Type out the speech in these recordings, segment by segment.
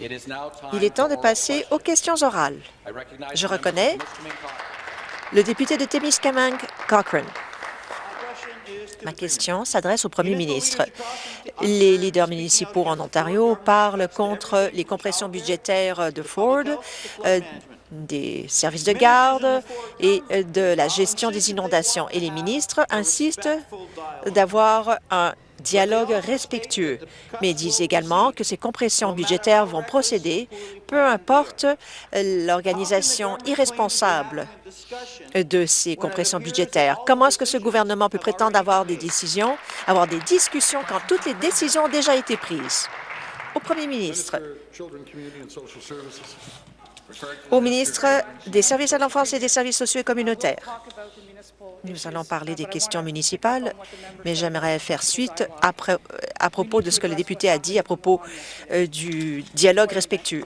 Il est temps de passer aux questions orales. Je reconnais le député de Témiscamingue, Cochrane. Ma question s'adresse au premier ministre. Les leaders municipaux en Ontario parlent contre les compressions budgétaires de Ford, euh, des services de garde et euh, de la gestion des inondations. Et les ministres insistent d'avoir un dialogue respectueux, mais disent également que ces compressions budgétaires vont procéder, peu importe l'organisation irresponsable de ces compressions budgétaires. Comment est-ce que ce gouvernement peut prétendre avoir des décisions, avoir des discussions quand toutes les décisions ont déjà été prises? Au premier ministre, au ministre des Services à l'enfance et des services sociaux et communautaires. Nous allons parler des questions municipales, mais j'aimerais faire suite après, à propos de ce que le député a dit à propos euh, du dialogue respectueux.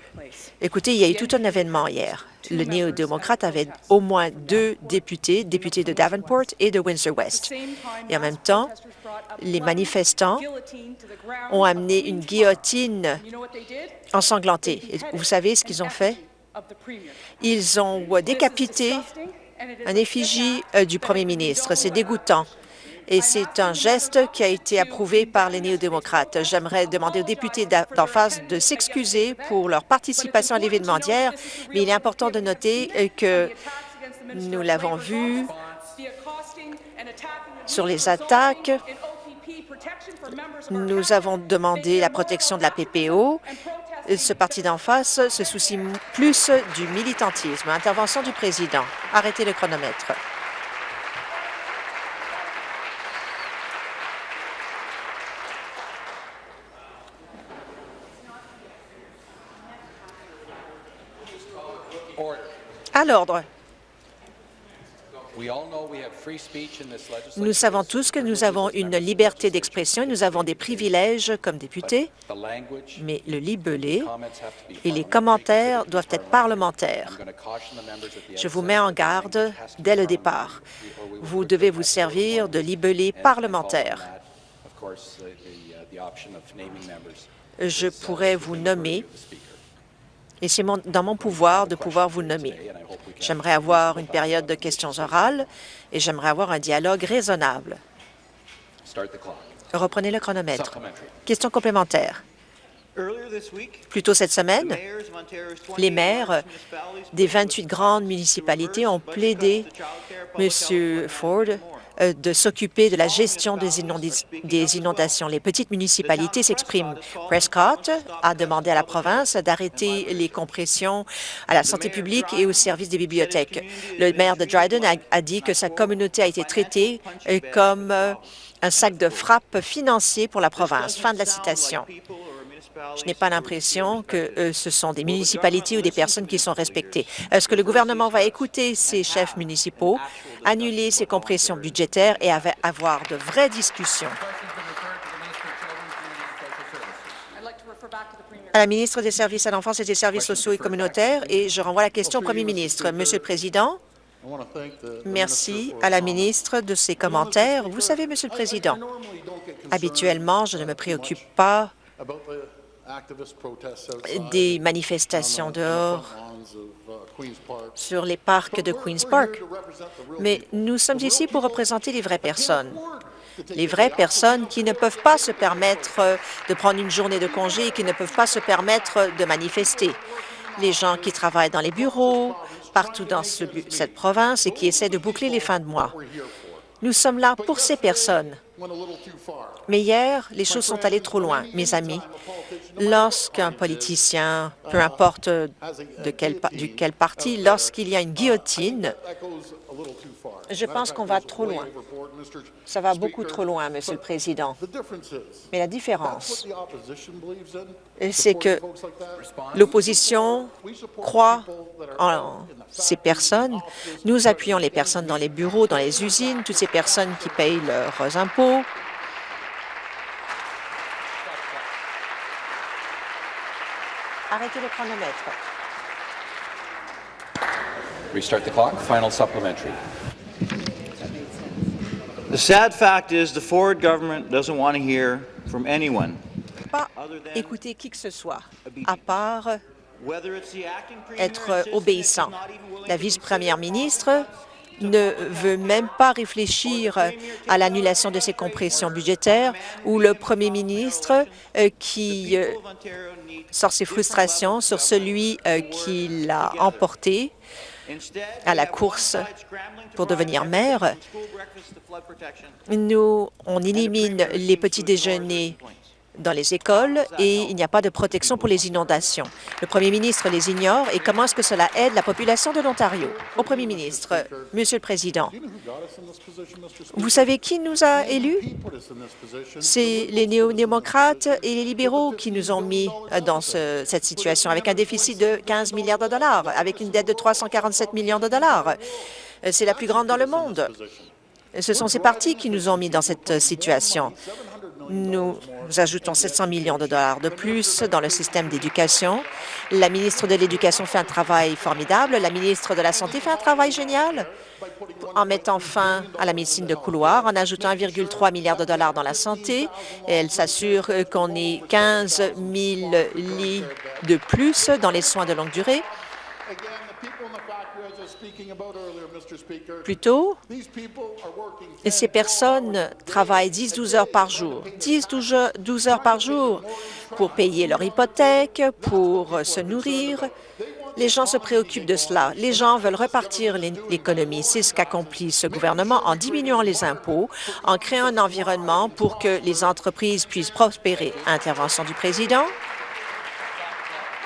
Écoutez, il y a eu tout un événement hier. Le néo-démocrate avait au moins deux députés, députés de Davenport et de Windsor-West. Et en même temps, les manifestants ont amené une guillotine ensanglantée. Et vous savez ce qu'ils ont fait? Ils ont décapité un effigie euh, du premier ministre. C'est dégoûtant. Et c'est un geste qui a été approuvé par les néo-démocrates. J'aimerais demander aux députés d'en face de s'excuser pour leur participation à l'événement d'hier, mais il est important de noter euh, que nous l'avons vu sur les attaques. Nous avons demandé la protection de la PPO ce parti d'en face se soucie plus du militantisme. Intervention du président. Arrêtez le chronomètre. À l'ordre. Nous savons tous que nous avons une liberté d'expression et nous avons des privilèges comme députés, mais le libellé et les commentaires doivent être parlementaires. Je vous mets en garde dès le départ. Vous devez vous servir de libellé parlementaire. Je pourrais vous nommer et c'est dans mon pouvoir de pouvoir vous nommer. J'aimerais avoir une période de questions orales et j'aimerais avoir un dialogue raisonnable. Reprenez le chronomètre. Question complémentaire. Plus tôt cette semaine, les maires des 28 grandes municipalités ont plaidé M. Ford de s'occuper de la gestion des, inondations. Les petites municipalités s'expriment. Prescott a demandé à la province d'arrêter les compressions à la santé publique et au service des bibliothèques. Le maire de Dryden a, dit que sa communauté a été traitée euh, comme euh, un sac de frappe financier pour la province. Fin de la citation. Je n'ai pas l'impression que euh, ce sont des municipalités ou des personnes qui sont respectées. Est-ce que le gouvernement va écouter ces chefs municipaux, annuler ces compressions budgétaires et avoir de vraies discussions? à la ministre des Services à l'enfance et des services sociaux et communautaires et je renvoie la question au premier ministre. Monsieur le Président, merci à la ministre de ses commentaires. Vous savez, Monsieur le Président, habituellement, je ne me préoccupe pas des manifestations dehors. sur les parcs de Queen's Park. Mais nous sommes ici pour représenter les vraies personnes, les vraies personnes qui ne peuvent pas se permettre de prendre une journée de congé et qui ne peuvent pas se permettre de manifester, les gens qui travaillent dans les bureaux, partout dans cette province et qui essaient de boucler les fins de mois. Nous sommes là pour ces personnes. Mais hier, les choses sont allées trop loin, mes amis. Lorsqu'un politicien, peu importe de quel, parti, lorsqu'il y a une guillotine, je pense qu'on va trop loin. Ça va beaucoup trop loin, Monsieur le Président. Mais la différence, c'est que l'opposition croit en ces personnes. Nous appuyons les personnes dans les bureaux, dans les usines, toutes ces personnes qui payent leurs impôts. Arrêtez le chronomètre. Restart the clock. Final supplementary. The sad fact is the Ford government doesn't want to hear from anyone écouter qui que ce soit, à part être obéissant. La vice-première ministre ne veut même pas réfléchir à l'annulation de ces compressions budgétaires ou le premier ministre euh, qui euh, sort ses frustrations sur celui euh, qui l'a emporté à la course pour devenir maire. Nous, on élimine les petits déjeuners dans les écoles et il n'y a pas de protection pour les inondations. Le premier ministre les ignore et comment est-ce que cela aide la population de l'Ontario? Au premier ministre, Monsieur le Président, vous savez qui nous a élus? C'est les néo-démocrates et les libéraux qui nous ont mis dans cette situation, avec un déficit de 15 milliards de dollars, avec une dette de 347 millions de dollars. C'est la plus grande dans le monde. Ce sont ces partis qui nous ont mis dans cette situation. Nous ajoutons 700 millions de dollars de plus dans le système d'éducation. La ministre de l'Éducation fait un travail formidable. La ministre de la Santé fait un travail génial en mettant fin à la médecine de couloir, en ajoutant 1,3 milliard de dollars dans la santé. elle s'assure qu'on ait 15 000 lits de plus dans les soins de longue durée. Plus tôt, ces personnes travaillent 10-12 heures par jour, 10-12 heures par jour pour payer leur hypothèque, pour se nourrir. Les gens se préoccupent de cela. Les gens veulent repartir l'économie. C'est ce qu'accomplit ce gouvernement en diminuant les impôts, en créant un environnement pour que les entreprises puissent prospérer. Intervention du président.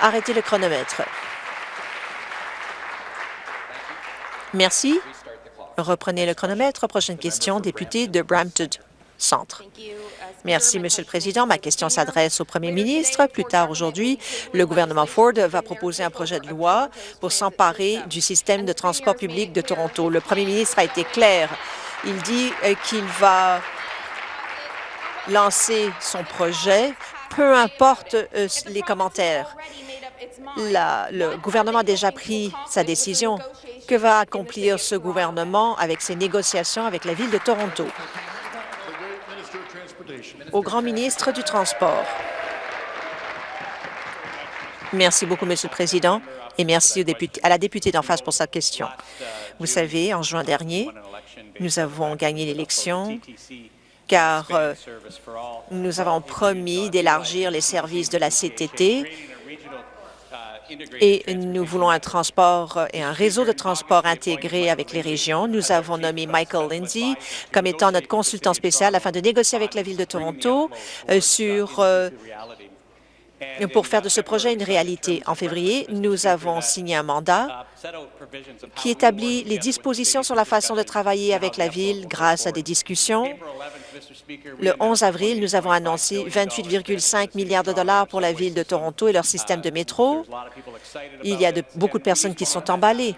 Arrêtez le chronomètre. Merci. Reprenez le chronomètre. Prochaine question, député de Brampton Centre. Merci, Monsieur le Président. Ma question s'adresse au Premier ministre. Plus tard aujourd'hui, le gouvernement Ford va proposer un projet de loi pour s'emparer du système de transport public de Toronto. Le Premier ministre a été clair. Il dit euh, qu'il va lancer son projet, peu importe euh, les commentaires. le gouvernement a déjà pris sa décision. Que va accomplir ce gouvernement avec ses négociations avec la Ville de Toronto? Au grand ministre du Transport. Merci beaucoup, Monsieur le Président, et merci à la députée d'en face pour sa question. Vous savez, en juin dernier, nous avons gagné l'élection car euh, nous avons promis d'élargir les services de la CTT et nous voulons un transport et un réseau de transport intégré avec les régions. Nous avons nommé Michael Lindsay comme étant notre consultant spécial afin de négocier avec la Ville de Toronto euh, sur euh, pour faire de ce projet une réalité. En février, nous avons signé un mandat qui établit les dispositions sur la façon de travailler avec la Ville grâce à des discussions le 11 avril, nous avons annoncé 28,5 milliards de dollars pour la Ville de Toronto et leur système de métro. Il y a beaucoup de personnes qui sont emballées.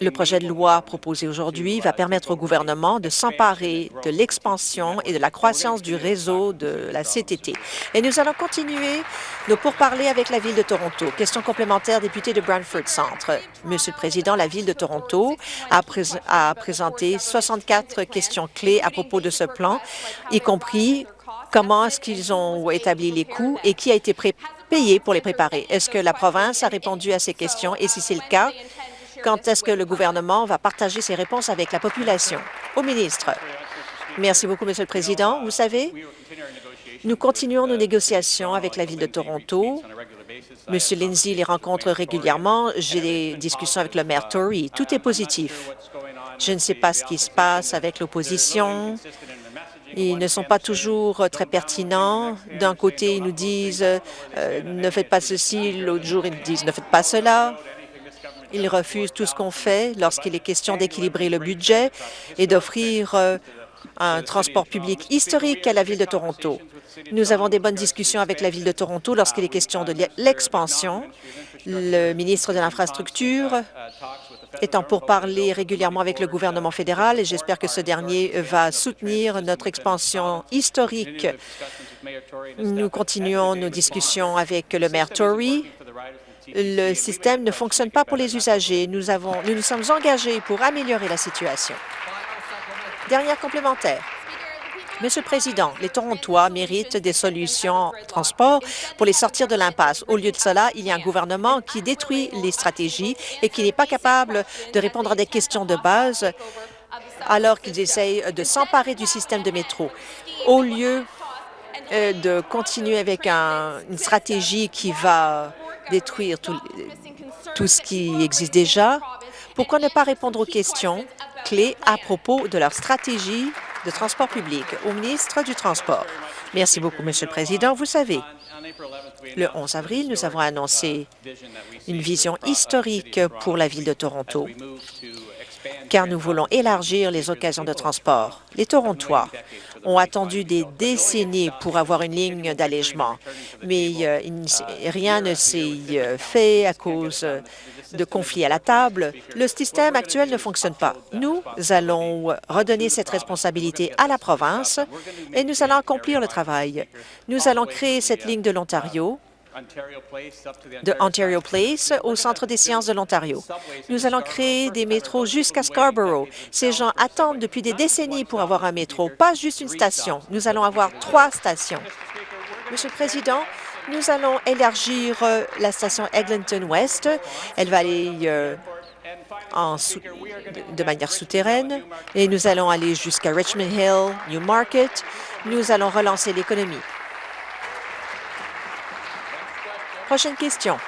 Le projet de loi proposé aujourd'hui va permettre au gouvernement de s'emparer de l'expansion et de la croissance du réseau de la CTT. Et nous allons continuer nos pourparlers avec la Ville de Toronto. Question complémentaire, député de Brantford Centre. Monsieur le Président, la Ville de Toronto a, a présenté 64 questions clés à propos de ce plan, y compris comment est-ce qu'ils ont établi les coûts et qui a été pour les préparer. Est-ce que la province a répondu à ces questions? Et si c'est le cas, quand est-ce que le gouvernement va partager ses réponses avec la population? Au ministre. Merci beaucoup, Monsieur le Président. Vous savez, nous continuons nos négociations avec la Ville de Toronto. Monsieur Lindsay les rencontre régulièrement. J'ai des discussions avec le maire Tory. Tout est positif. Je ne sais pas ce qui se passe avec l'opposition. Ils ne sont pas toujours euh, très pertinents. D'un côté, ils nous disent euh, ne faites pas ceci », l'autre jour, ils nous disent « ne faites pas cela ». Ils refusent tout ce qu'on fait lorsqu'il est question d'équilibrer le budget et d'offrir euh, un transport public historique à la Ville de Toronto. Nous avons des bonnes discussions avec la Ville de Toronto lorsqu'il est question de l'expansion. Le ministre de l'Infrastructure étant pour parler régulièrement avec le gouvernement fédéral et j'espère que ce dernier va soutenir notre expansion historique. Nous continuons nos discussions avec le maire Tory. Le système ne fonctionne pas pour les usagers. Nous, avons, nous nous sommes engagés pour améliorer la situation. Dernière complémentaire. Monsieur le Président, les Torontois méritent des solutions transport pour les sortir de l'impasse. Au lieu de cela, il y a un gouvernement qui détruit les stratégies et qui n'est pas capable de répondre à des questions de base alors qu'ils essayent de s'emparer du système de métro. Au lieu euh, de continuer avec une stratégie qui va détruire tout ce qui existe déjà, pourquoi ne pas répondre aux questions clés à propos de leur stratégie de transport public au ministre du Transport. Merci beaucoup, Monsieur le Président. Vous savez, le 11 avril, nous avons annoncé une vision historique pour la Ville de Toronto, car nous voulons élargir les occasions de transport. Les Torontois ont attendu des décennies pour avoir une ligne d'allègement, mais euh, rien ne s'est euh, fait à cause de conflits à la table. Le système actuel ne fonctionne pas. Nous allons redonner cette responsabilité à la province et nous allons accomplir le travail. Nous allons créer cette ligne de l'Ontario de Ontario Place au Centre des sciences de l'Ontario. Nous allons créer des métros jusqu'à Scarborough. Ces gens attendent depuis des décennies pour avoir un métro, pas juste une station. Nous allons avoir trois stations. Monsieur le Président, nous allons élargir euh, la station Eglinton West. Elle va aller euh, de manière souterraine et nous allons aller jusqu'à Richmond Hill, Newmarket. Nous allons relancer l'économie. Prochaine question.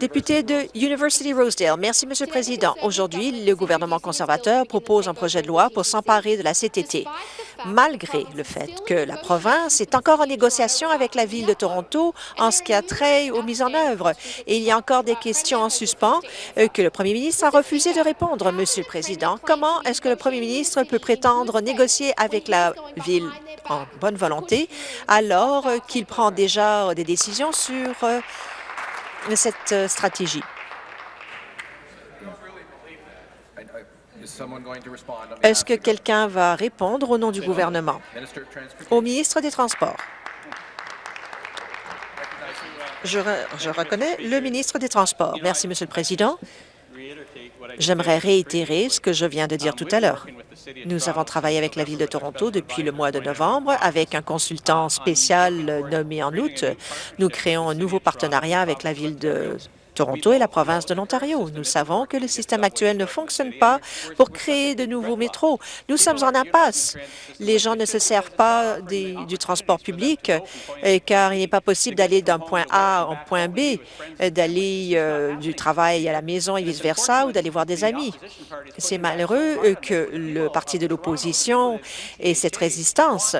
Député de University Rosedale. Merci, Monsieur le Président. Aujourd'hui, le gouvernement conservateur propose un projet de loi pour s'emparer de la CTT, malgré le fait que la province est encore en négociation avec la Ville de Toronto en ce qui a trait aux mises en œuvre. Et il y a encore des questions en suspens euh, que le premier ministre a refusé de répondre. Monsieur le Président, comment est-ce que le premier ministre peut prétendre négocier avec la Ville en bonne volonté alors qu'il prend déjà des décisions sur euh, cette euh, stratégie. Est-ce que quelqu'un va répondre au nom du gouvernement? Au ministre des Transports. Je, je reconnais le ministre des Transports. Merci, Monsieur le Président. J'aimerais réitérer ce que je viens de dire tout à l'heure. Nous avons travaillé avec la Ville de Toronto depuis le mois de novembre avec un consultant spécial nommé en août. Nous créons un nouveau partenariat avec la Ville de Toronto et la province de l'Ontario. Nous savons que le système actuel ne fonctionne pas pour créer de nouveaux métros. Nous sommes en impasse. Les gens ne se servent pas du transport public euh, car il n'est pas possible d'aller d'un point A au point B, euh, d'aller euh, du travail à la maison et vice-versa ou d'aller voir des amis. C'est malheureux que le parti de l'opposition ait cette résistance.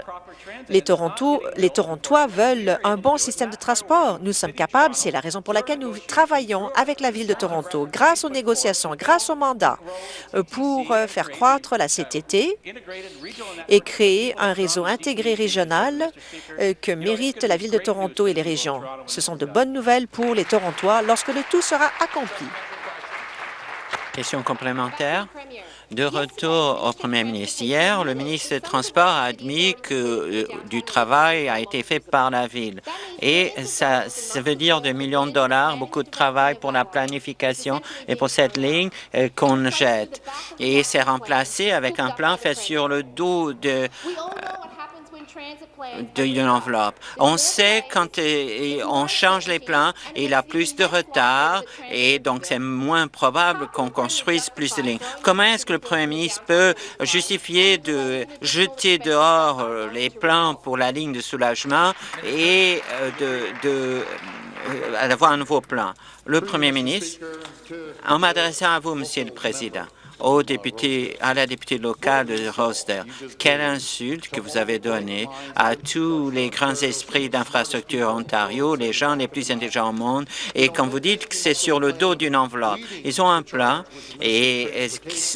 Les, Toronto, les Torontois veulent un bon système de transport. Nous sommes capables, c'est la raison pour laquelle nous travaillons avec la Ville de Toronto, grâce aux négociations, grâce au mandat, euh, pour euh, faire croître la CTT et créer un réseau intégré régional euh, que mérite la Ville de Toronto et les régions. Ce sont de bonnes nouvelles pour les Torontois lorsque le tout sera accompli. Question complémentaire. De retour au Premier ministre. Hier, le ministre des Transports a admis que euh, du travail a été fait par la Ville. Et ça, ça, veut dire des millions de dollars, beaucoup de travail pour la planification et pour cette ligne euh, qu'on jette. Et c'est remplacé avec un plan fait sur le dos de d'une enveloppe. On sait quand euh, on change les plans, il a plus de retard et donc c'est moins probable qu'on construise plus de lignes. Comment est-ce que le premier ministre peut justifier de jeter dehors euh, les plans pour la ligne de soulagement et euh, de, d'avoir un nouveau plan? Le premier ministre, en m'adressant à vous, Monsieur le Président, au député, à la députée locale de Rosedale. Quelle insulte que vous avez donnée à tous les grands esprits d'infrastructure Ontario, les gens les plus intelligents au monde, et quand vous dites que c'est sur le dos d'une enveloppe, ils ont un plan, et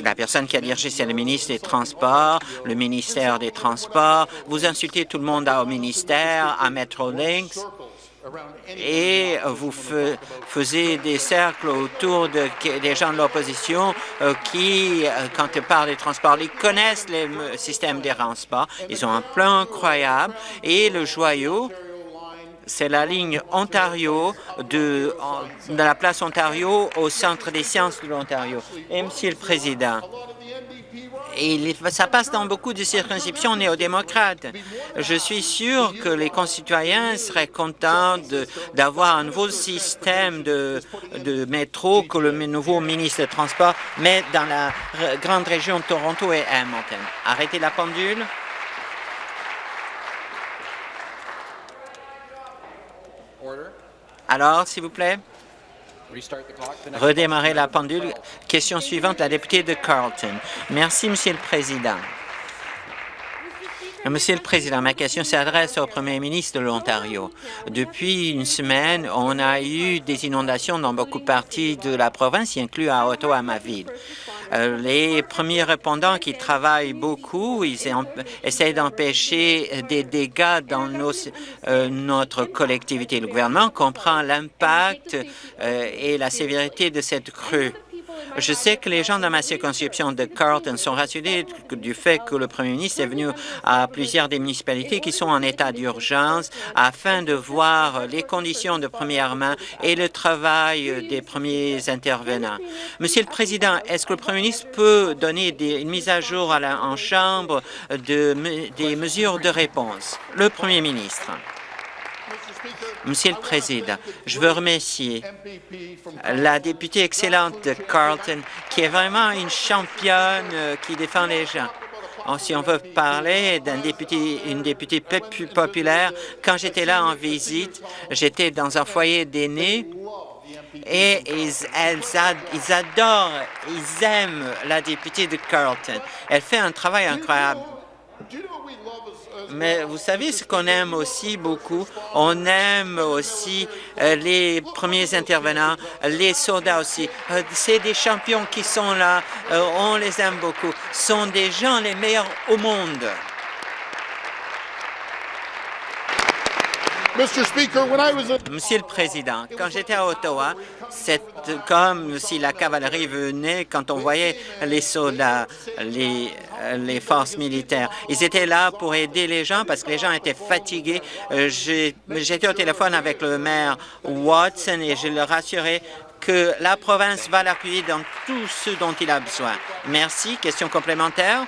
la personne qui a dirigé, c'est le ministre des Transports, le ministère des Transports, vous insultez tout le monde au ministère, à Metrolinx, et vous faisiez des cercles autour de, des gens de l'opposition euh, qui, euh, quand ils parlent des transports, ils connaissent le système des transports. Ils ont un plan incroyable et le joyau, c'est la ligne Ontario de, la place Ontario au centre des sciences de l'Ontario. Et Monsieur le Président, Et ça passe dans beaucoup de circonscriptions néo-démocrates. Je suis sûr que les concitoyens seraient contents d'avoir un nouveau système de, de métro que le nouveau ministre des Transports met dans la grande région de Toronto et Hamilton. Arrêtez la pendule. Alors, s'il vous plaît. Redémarrer la pendule. Question suivante, la députée de Carlton. Merci, Monsieur le Président. Monsieur le Président, ma question s'adresse au Premier ministre de l'Ontario. Depuis une semaine, on a eu des inondations dans beaucoup de parties de la province, y inclus à Ottawa, ma ville. Euh, les premiers répondants qui travaillent beaucoup, ils essayent d'empêcher des dégâts dans euh, notre collectivité. Le gouvernement comprend l'impact euh, et la sévérité de cette crue. Je sais que les gens dans ma circonscription de Carlton sont rassurés du fait que le premier ministre est venu à plusieurs des municipalités qui sont en état d'urgence afin de voir les conditions de première main et le travail des premiers intervenants. Monsieur le Président, est-ce que le premier ministre peut donner des, une mise à jour à la, en Chambre de, des mesures de réponse? Le premier ministre. Monsieur le Président, je veux remercier la députée excellente de Carlton, qui est vraiment une championne euh, qui défend les gens. Oh, si on veut parler d'un député, une députée populaire, quand j'étais là en visite, j'étais dans un foyer d'aînés et ils, ils adorent, ils aiment la députée de Carlton. Elle fait un travail incroyable. Mais vous savez ce qu'on aime aussi beaucoup? On aime aussi euh, les premiers intervenants, les soldats aussi. Euh, c'est des champions qui sont là, euh, on les aime beaucoup. Ce sont des gens les meilleurs au monde. Monsieur le Président, quand j'étais à Ottawa, c'est comme si la cavalerie venait quand on voyait les soldats, les, les forces militaires. Ils étaient là pour aider les gens parce que les gens étaient fatigués. Euh, j'étais au téléphone avec le maire Watson et je leur assurais que la province va l'appuyer dans tout ce dont il a besoin. Merci. Question complémentaire?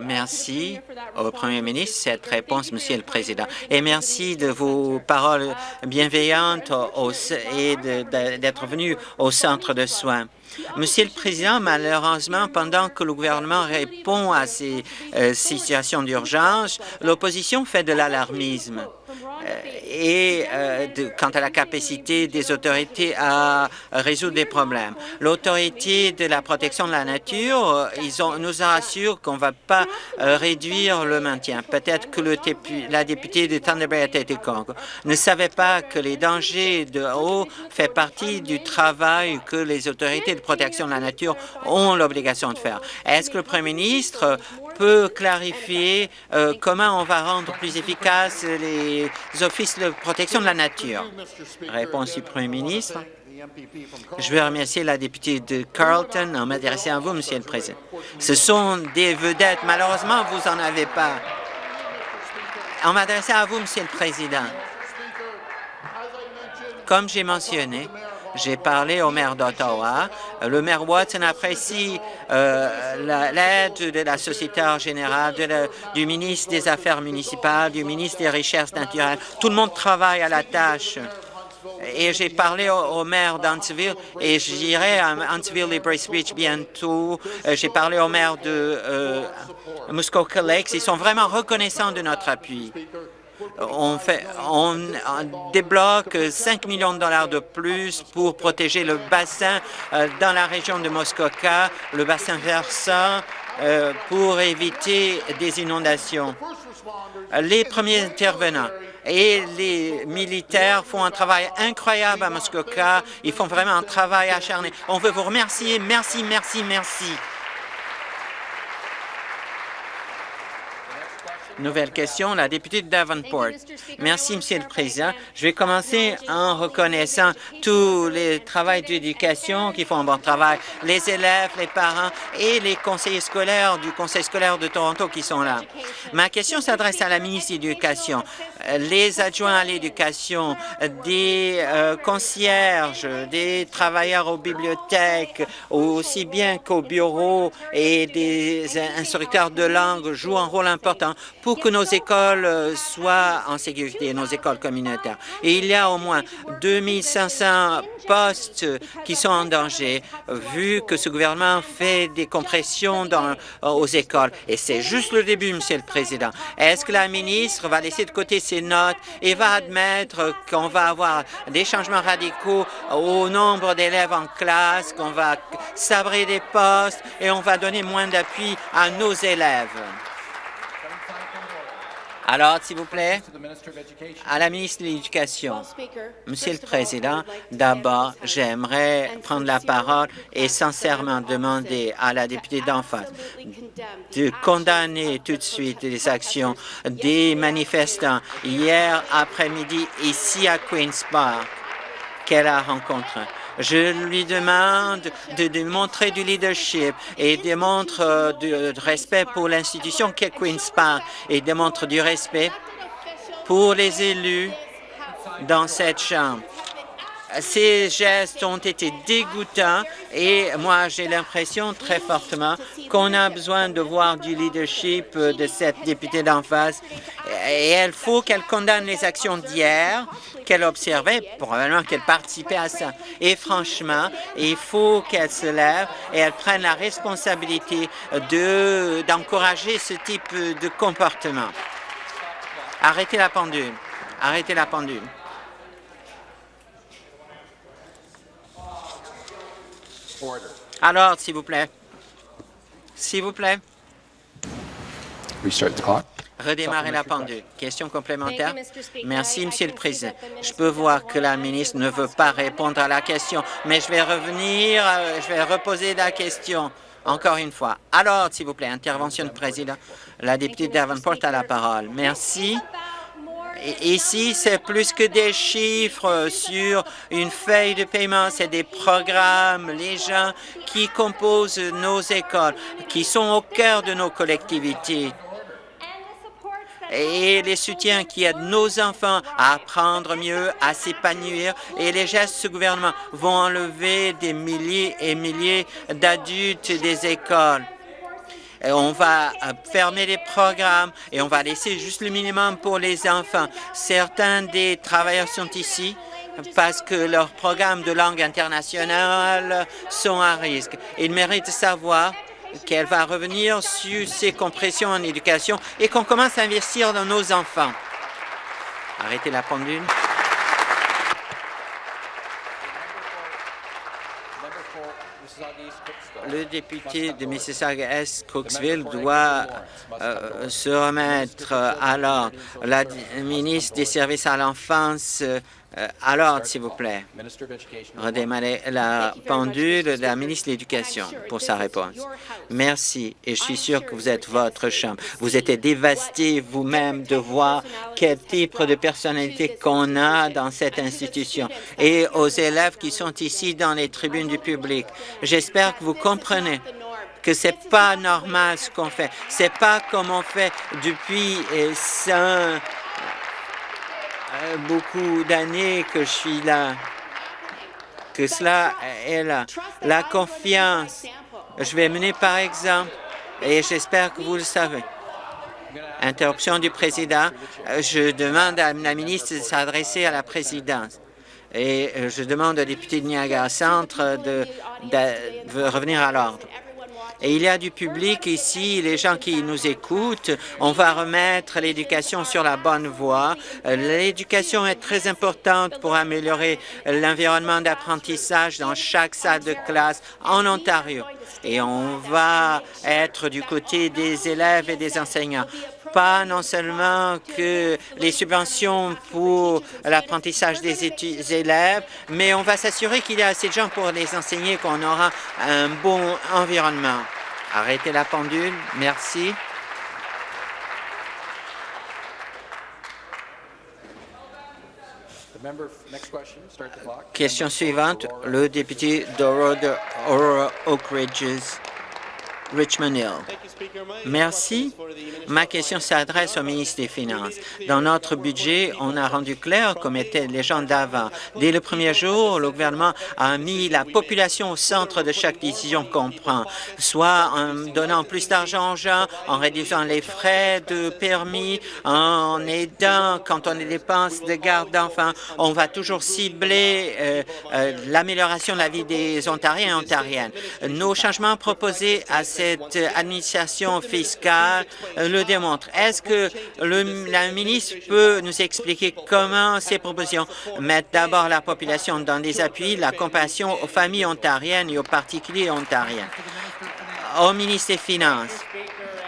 Merci au Premier ministre cette réponse, Monsieur le Président. Et merci de vos paroles bienveillantes et d'être venu au centre de soins? Monsieur le Président, malheureusement, pendant que le gouvernement répond à ces euh, situations d'urgence, l'opposition fait de l'alarmisme. Euh, et euh, quant à la capacité des autorités à résoudre des problèmes. L'autorité de la protection de la nature, euh, ils ont, nous assurent qu'on ne va pas réduire le maintien. Peut-être que le, la députée de Thunder Bay ne savait pas que les dangers de eau fait partie du travail que les autorités de protection de la nature ont l'obligation de faire. Est-ce que le Premier ministre peut clarifier euh, comment on va rendre plus efficaces les offices de protection de la nature? Réponse du Premier ministre. Je veux remercier la députée de Carlton en m'adressant à vous, Monsieur le Président. Ce sont des vedettes. Malheureusement, vous n'en avez pas. En m'adressant à vous, Monsieur le Président, comme j'ai mentionné, j'ai parlé au maire d'Ottawa. Le maire Watson apprécie euh, l'aide de la Société générale, du ministre des Affaires municipales, du ministre des Richesses naturelles. Tout le monde travaille à la tâche. Et j'ai parlé au, maire d'Huntsville et j'irai à Huntsville et Bracebridge bientôt. Euh, j'ai parlé au maire de euh, Muskoka Lakes. Ils sont vraiment reconnaissants de notre appui on, débloque 5 millions de dollars de plus pour protéger le bassin euh, dans la région de Muskoka, le bassin versant, euh, pour éviter des inondations. Les premiers intervenants et les militaires font un travail incroyable à Muskoka. Ils font vraiment un travail acharné. On veut vous remercier. Merci, merci, merci. Nouvelle question, la députée de Davenport. Merci, Monsieur le Président. Je vais commencer en reconnaissant tous les travaux d'éducation qui font un bon travail, les élèves, les parents et les conseillers scolaires du Conseil scolaire de Toronto qui sont là. Ma question s'adresse à la ministre de l'Éducation. Les adjoints à l'éducation, des euh, concierges, des travailleurs aux bibliothèques, aussi bien qu'au bureau et des instructeurs de langue jouent un rôle important pour que nos écoles euh, soient en sécurité, nos écoles communautaires. Et il y a au moins 2500 postes qui sont en danger, vu que ce gouvernement fait des compressions dans, euh, aux écoles. Et c'est juste le début, Monsieur le Président. Est-ce que la ministre va laisser de côté notes et va admettre qu'on va avoir des changements radicaux au nombre d'élèves en classe, qu'on va sabrer des postes et on va donner moins d'appui à nos élèves? Alors, s'il vous plaît, à la ministre de l'Éducation. Monsieur le Président, d'abord, j'aimerais prendre la parole et sincèrement demander à la députée d'en face de condamner tout de suite les actions des manifestants hier après-midi ici à Queen's Park qu'elle a rencontré. Je lui demande de démontrer du leadership et démontre euh, du respect pour l'institution qu'est Queen's Park et démontre du respect pour les élus dans cette Chambre. Ces gestes ont été dégoûtants et moi, j'ai l'impression très fortement qu'on a besoin de voir du leadership de cette députée d'en face. Et il faut qu'elle condamne les actions d'hier, qu'elle observait, probablement qu'elle participait à ça. Et franchement, il faut qu'elle se lève et elle prenne la responsabilité d'encourager ce type de comportement. Arrêtez la pendule. Arrêtez la pendule. Alors, s'il vous plaît. S'il vous plaît. Restart the clock. Redémarrer la pendule. Question complémentaire. Merci, Monsieur le Président. Je peux voir que la ministre ne veut pas répondre à la question, mais je vais revenir, euh, je vais reposer la question encore une fois. Alors, s'il vous plaît, intervention du Président. La députée Davenport a la parole. Merci. Ici, c'est plus que des chiffres sur une feuille de paiement, c'est des programmes, les gens qui composent nos écoles, qui sont au cœur de nos collectivités. Et les soutiens qui aident nos enfants à apprendre mieux, à s'épanouir. Et les gestes ce gouvernement vont enlever des milliers et milliers d'adultes des écoles on va euh, fermer les programmes et on va laisser juste le minimum pour les enfants. Certains des travailleurs sont ici parce que leurs programmes de langue internationale sont à risque. Ils méritent de savoir qu'elle va revenir sur ces compressions en éducation et qu'on commence à investir dans nos enfants. Arrêtez la pendule. Le député de Mississauga-Est, Cooksville, doit euh, se remettre à l'ordre. La ministre des Services à l'enfance euh, alors, s'il vous plaît, redémarrer la pendule de la ministre de l'Éducation pour sa réponse. Merci, et je suis sûr que vous êtes votre chambre. Vous êtes dévasté vous-même de voir quel type de personnalité qu'on a dans cette institution et aux élèves qui sont ici dans les tribunes du public. J'espère que vous comprenez que c'est pas normal ce qu'on fait. C'est pas comme on fait depuis euh, euh, beaucoup d'années que je suis là, que cela est là. La confiance, je vais mener par exemple, et j'espère que vous le savez. Interruption du président. Euh, je demande à la ministre de s'adresser à la présidence. Et euh, je demande au député de Niagara Centre de revenir à l'ordre. Et il y a du public ici, les gens qui nous écoutent. On va remettre l'éducation sur la bonne voie. L'éducation est très importante pour améliorer l'environnement d'apprentissage dans chaque salle de classe en Ontario. Et on va être du côté des élèves et des enseignants pas non seulement que les subventions pour l'apprentissage des élèves, mais on va s'assurer qu'il y a assez de gens pour les enseigner, qu'on aura un bon environnement. Arrêtez la pendule. Merci. Question suivante, le député d'Orodo Oak Ridges. Richmond Hill. Merci. Ma question s'adresse au ministre des Finances. Dans notre budget, on a rendu clair, comme étaient les gens d'avant, dès le premier jour, le gouvernement a mis la population au centre de chaque décision qu'on prend, soit en donnant plus d'argent aux gens, en réduisant les frais de permis, en aidant quand on dépense de garde d'enfants. On va toujours cibler euh, euh, l'amélioration de la vie des Ontariens et Ontariennes. Nos changements proposés à cette administration fiscale euh, le démontrent. Est-ce que la ministre peut nous expliquer comment ces propositions mettent d'abord la population dans des appuis, la compassion aux familles ontariennes et aux particuliers ontariens? Au ministre des Finances,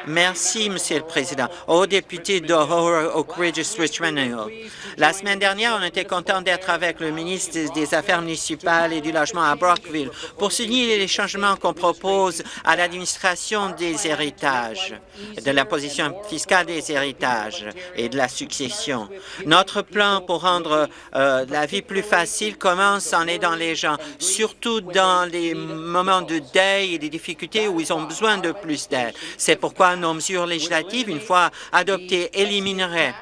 Merci, Monsieur le Président. Au député d'Aurora Oak Ridge, Richmond Hill. La semaine dernière, on était content d'être avec le ministre des Affaires municipales et du logement à Brockville pour souligner les changements qu'on propose à l'administration des héritages, de l'imposition fiscale des héritages et de la succession. Notre plan pour rendre euh, la vie plus facile commence en aidant les gens, surtout dans les moments de deuil et des difficultés où ils ont besoin de plus d'aide. C'est pourquoi nos mesures législatives, une fois adoptées, élimineraient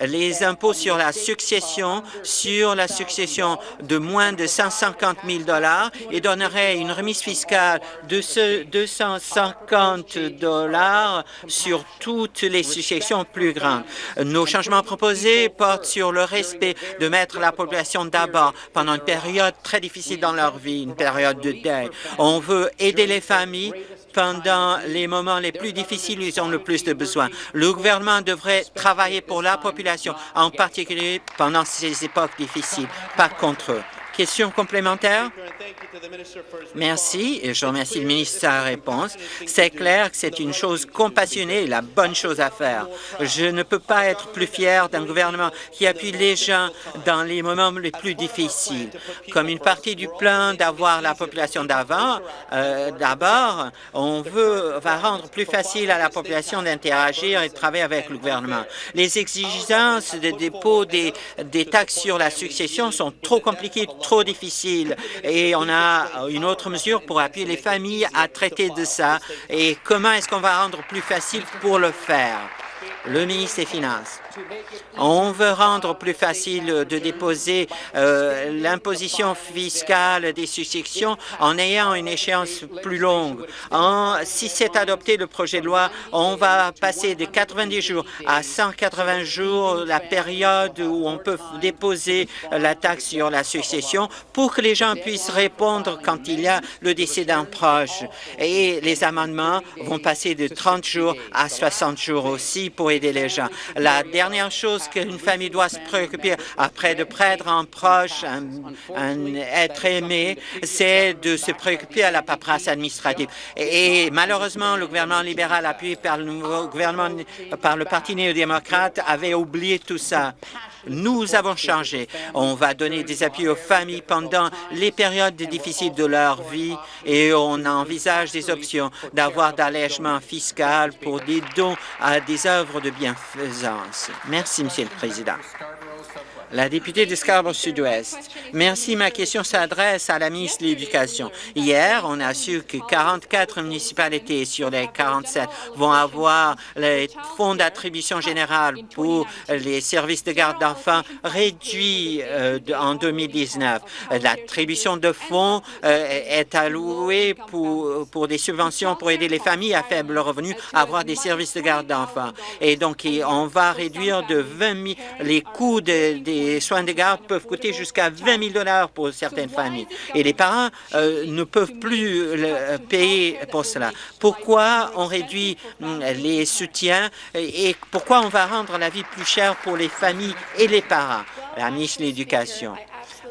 les impôts sur la succession, sur la succession de moins de 150 000 dollars et donnerait une remise fiscale de ce 250 dollars sur toutes les successions plus grandes. Nos changements proposés portent sur le respect de mettre la population d'abord pendant une période très difficile dans leur vie, une période de deuil. On veut aider les familles pendant les moments les plus difficiles ils ont le plus de besoins. Le gouvernement devrait travailler pour la population, en particulier pendant ces époques difficiles, pas contre eux. Question complémentaire? Merci et je remercie le ministre de sa réponse. C'est clair que c'est une chose compassionnée la bonne chose à faire. Je ne peux pas être plus fier d'un gouvernement qui appuie les gens dans les moments les plus difficiles. Comme une partie du plan d'avoir la population d'avant, euh, d'abord, on veut va rendre plus facile à la population d'interagir et de travailler avec le gouvernement. Les exigences de dépôt des, des taxes sur la succession sont trop compliquées, trop difficile. Et on a une autre mesure pour appuyer les familles à traiter de ça. Et comment est-ce qu'on va rendre plus facile pour le faire? Le ministre des Finances. On veut rendre plus facile de déposer euh, l'imposition fiscale des successions en ayant une échéance plus longue. Si c'est adopté le projet de loi, on va passer de 90 jours à 180 jours la période où on peut déposer la taxe sur la succession pour que les gens puissent répondre quand il y a le décès d'un proche. Et les amendements vont passer de 30 jours à 60 jours aussi pour La dernière chose qu'une famille doit se préoccuper après de perdre un proche, un, être aimé, c'est de se préoccuper à la paperasse administrative. Et, malheureusement, le gouvernement libéral appuyé par le nouveau gouvernement, par le Parti néo-démocrate, avait oublié tout ça. Nous avons changé. On va donner des appuis aux familles pendant les périodes difficiles de leur vie et on envisage des options d'avoir d'allègement fiscal pour des dons à des œuvres de bienfaisance. Merci, Monsieur le Président. La députée de Scarborough Sud-Ouest. Merci. Ma question s'adresse à la ministre de l'Éducation. Hier, on a su que 44 municipalités sur les 47 vont avoir les fonds d'attribution générale pour les services de garde d'enfants réduits euh, en 2019. L'attribution de fonds euh, est allouée pour, pour des subventions pour aider les familles à faible revenu à avoir des services de garde d'enfants. Et donc, on va réduire de 20 000 les coûts des les soins de garde peuvent coûter jusqu'à 20 000 dollars pour certaines familles. Et les parents euh, ne peuvent plus le payer pour cela. Pourquoi on réduit hum, les soutiens et pourquoi on va rendre la vie plus chère pour les familles et les parents? La ministre de l'Éducation.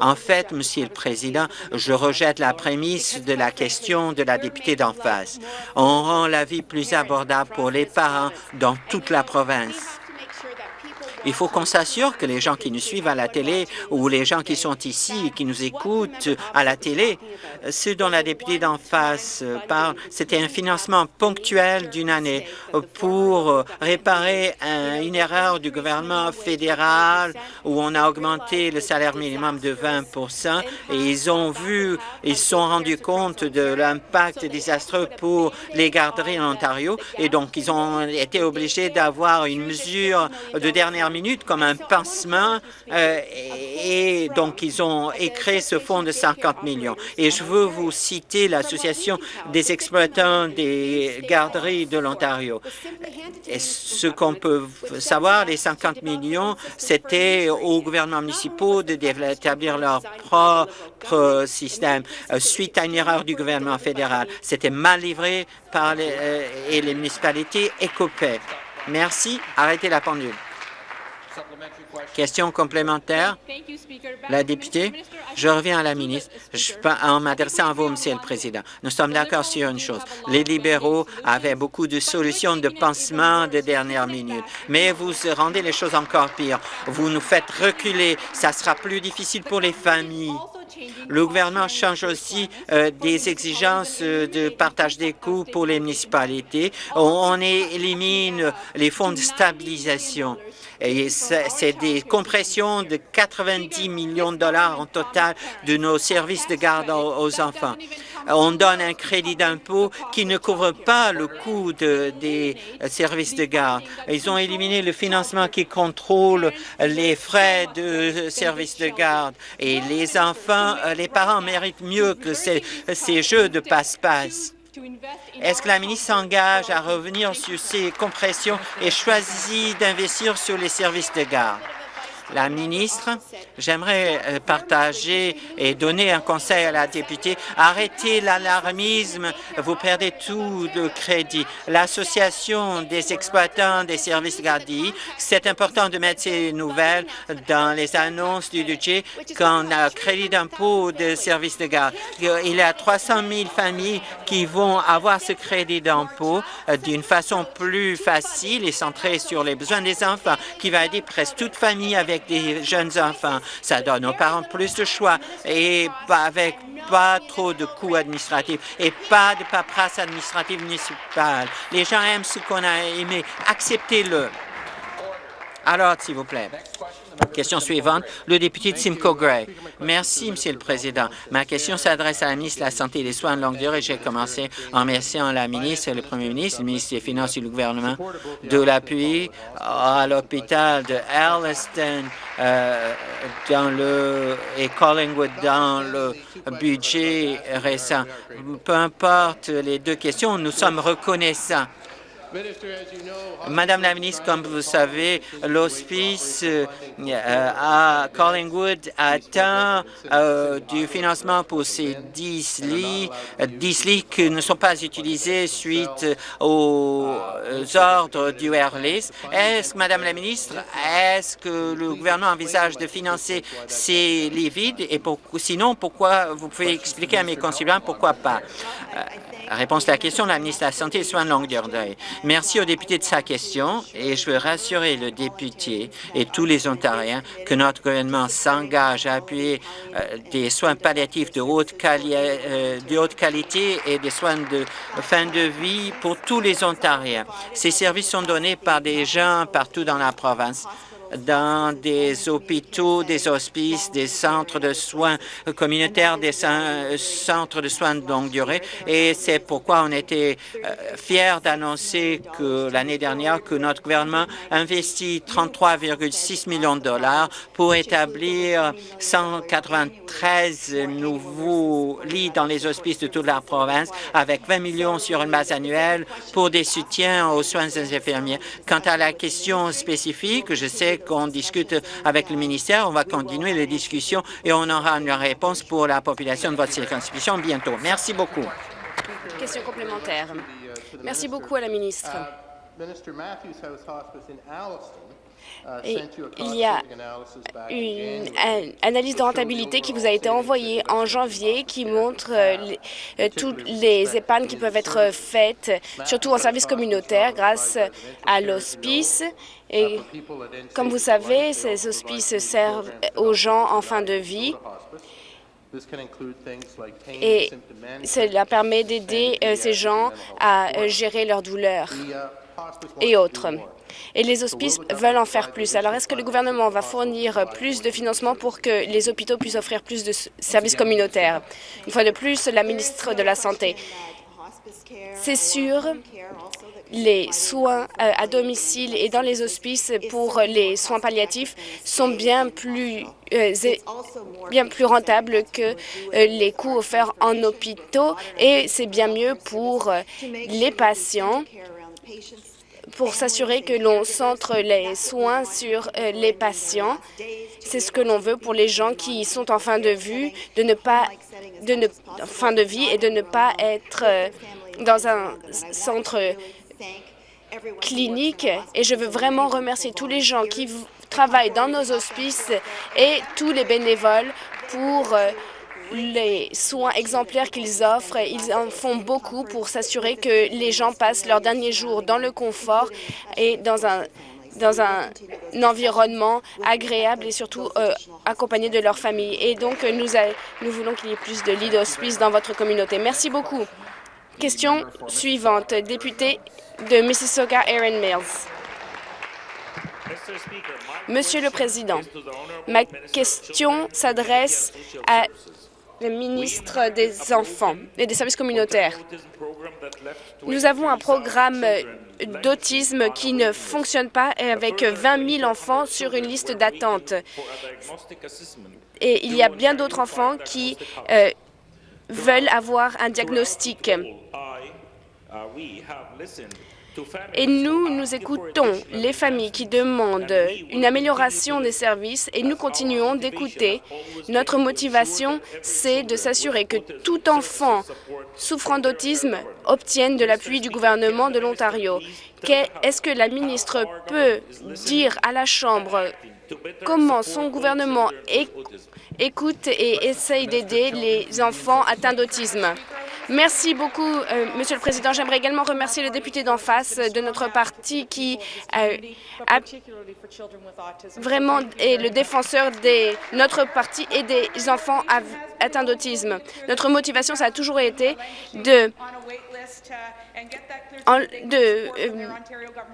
En fait, Monsieur le Président, je rejette la prémisse de la question de la députée d'en face. On rend la vie plus abordable pour les parents dans toute la province Il faut qu'on s'assure que les gens qui nous suivent à la télé ou les gens qui sont ici et qui nous écoutent à la télé, ce dont la députée d'en face parle, c'était un financement ponctuel d'une année pour réparer une erreur du gouvernement fédéral où on a augmenté le salaire minimum de 20% et ils ont vu, ils se sont rendus compte de l'impact désastreux pour les garderies en Ontario et donc ils ont été obligés d'avoir une mesure de dernière minute comme un pansement euh, et donc ils ont écrit ce fonds de 50 millions. Et je veux vous citer l'Association des exploitants des garderies de l'Ontario. Et ce qu'on peut savoir, les 50 millions, c'était aux gouvernements municipaux d'établir leur propre système euh, suite à une erreur du gouvernement fédéral. C'était mal livré par les, euh, et les municipalités écopaient. Merci. Arrêtez la pendule. Question complémentaire. La députée, je reviens à la ministre je, en m'adressant à vous, Monsieur le Président. Nous sommes d'accord sur une chose. Les libéraux avaient beaucoup de solutions de pansement de dernière minute, mais vous rendez les choses encore pires. Vous nous faites reculer. Ça sera plus difficile pour les familles. Le gouvernement change aussi euh, des exigences euh, de partage des coûts pour les municipalités. on élimine les fonds de stabilisation. C'est des compressions de 90 millions de dollars en total de nos services de garde aux enfants. On donne un crédit d'impôt qui ne couvre pas le coût des services de garde. Ils ont éliminé le financement qui contrôle les frais de services de garde. Et les enfants, les parents méritent mieux que ces, ces jeux de passe-passe. Est-ce que la ministre s'engage à revenir sur ces compressions et choisit d'investir sur les services de garde? La ministre. J'aimerais euh, partager et donner un conseil à la députée. Arrêtez l'alarmisme, vous perdez tout de crédit. L'Association des exploitants des services gardiens, c'est important de mettre ces nouvelles dans les annonces du budget quand a crédit d'impôt de services de garde. Il y a 300 000 familles qui vont avoir ce crédit d'impôt euh, d'une façon plus facile et centrée sur les besoins des enfants, qui va aider presque toute famille avec des jeunes enfants. Ça donne aux parents plus de choix et avec pas trop de coûts administratifs et pas de paperasse administrative municipale. Les gens aiment ce qu'on a aimé. Acceptez-le. Alors, s'il vous plaît. Question suivante, le député de Simcoe Gray. Merci, Monsieur le Président. Ma question s'adresse à la ministre de la Santé et des Soins de longue durée. J'ai commencé en remerciant la ministre, le Premier ministre, le ministre des Finances et le gouvernement de l'appui à l'hôpital de Alliston euh, dans le, et Collingwood dans le budget récent. Peu importe les deux questions, nous sommes reconnaissants Madame la ministre, comme vous savez, l'hospice euh, à Collingwood atteint euh, du financement pour ces 10 lits, 10 lits qui ne sont pas utilisés suite aux ordres du Airlist. Est-ce, Madame la ministre, est-ce que le gouvernement envisage de financer ces lits vides et sinon, pourquoi, vous pouvez expliquer à mes concitoyens pourquoi pas? Réponse à la question, la ministre de la Santé et des Soins de longue durée. Merci au député de sa question et je veux rassurer le député et tous les Ontariens que notre gouvernement s'engage à appuyer euh, des soins palliatifs de euh, de haute qualité et des soins de fin de vie pour tous les Ontariens. Ces services sont donnés par des gens partout dans la province dans des hôpitaux, des hospices, des centres de soins communautaires, des centres de soins de longue durée. Et c'est pourquoi on était euh, fiers d'annoncer que l'année dernière que notre gouvernement investit 33,6 millions de dollars pour établir 193 nouveaux lits dans les hospices de toute la province avec 20 millions sur une base annuelle pour des soutiens aux soins des infirmiers. Quant à la question spécifique, je sais qu'on discute avec le ministère. On va continuer les discussions et on aura une réponse pour la population de votre circonscription bientôt. Merci beaucoup. Question complémentaire. Merci beaucoup à la ministre. il y a une analyse de rentabilité qui vous a été envoyée en janvier qui montre euh, euh, toutes les épargnes qui peuvent être faites, surtout en service communautaire, grâce à l'hospice. Et comme vous savez, ces hospices servent aux gens en fin de vie. Et cela permet d'aider euh, ces gens à gérer leurs douleurs et autres et les hospices veulent en faire plus. Alors, est-ce que le gouvernement va fournir plus de financement pour que les hôpitaux puissent offrir plus de services communautaires? Une fois de plus, la ministre de la Santé. C'est sûr, les soins euh, à domicile et dans les hospices pour les soins palliatifs sont bien plus, euh, rentables que euh, les coûts offerts en hôpitaux et c'est bien mieux pour les patients pour s'assurer que l'on centre les soins sur les patients. C'est ce que l'on veut pour les gens qui sont en fin de vue, fin de vie et de ne pas être dans un centre clinique. Et je veux vraiment remercier tous les gens qui travaillent dans nos hospices et tous les bénévoles pour euh, les soins exemplaires qu'ils offrent. Ils en font beaucoup pour s'assurer que les gens passent leurs derniers jours dans le confort et dans un dans un, environnement agréable et surtout euh, accompagné de leur famille. Et donc, nous, nous voulons qu'il y ait plus de lits d'hospice dans votre communauté. Merci beaucoup. Question suivante, député de Mississauga, Erin Mills. Monsieur le Président, ma question s'adresse à le ministre des Enfants et des services communautaires. Nous avons un programme d'autisme qui ne fonctionne pas avec 20 000 enfants sur une liste d'attente. Et il y a bien d'autres enfants qui euh, veulent avoir un diagnostic. Et nous, nous écoutons les familles qui demandent une amélioration des services et nous continuons d'écouter. Notre motivation, c'est de s'assurer que tout enfant souffrant d'autisme obtienne de l'appui du gouvernement de l'Ontario. Est-ce que la ministre peut dire à la Chambre? comment son gouvernement écoute et essaye d'aider les enfants atteints d'autisme? Merci beaucoup, euh, Monsieur le Président. J'aimerais également remercier le député d'en face de notre parti qui euh, vraiment est le défenseur de notre parti et des enfants atteints d'autisme. Notre motivation, ça a toujours été de de euh,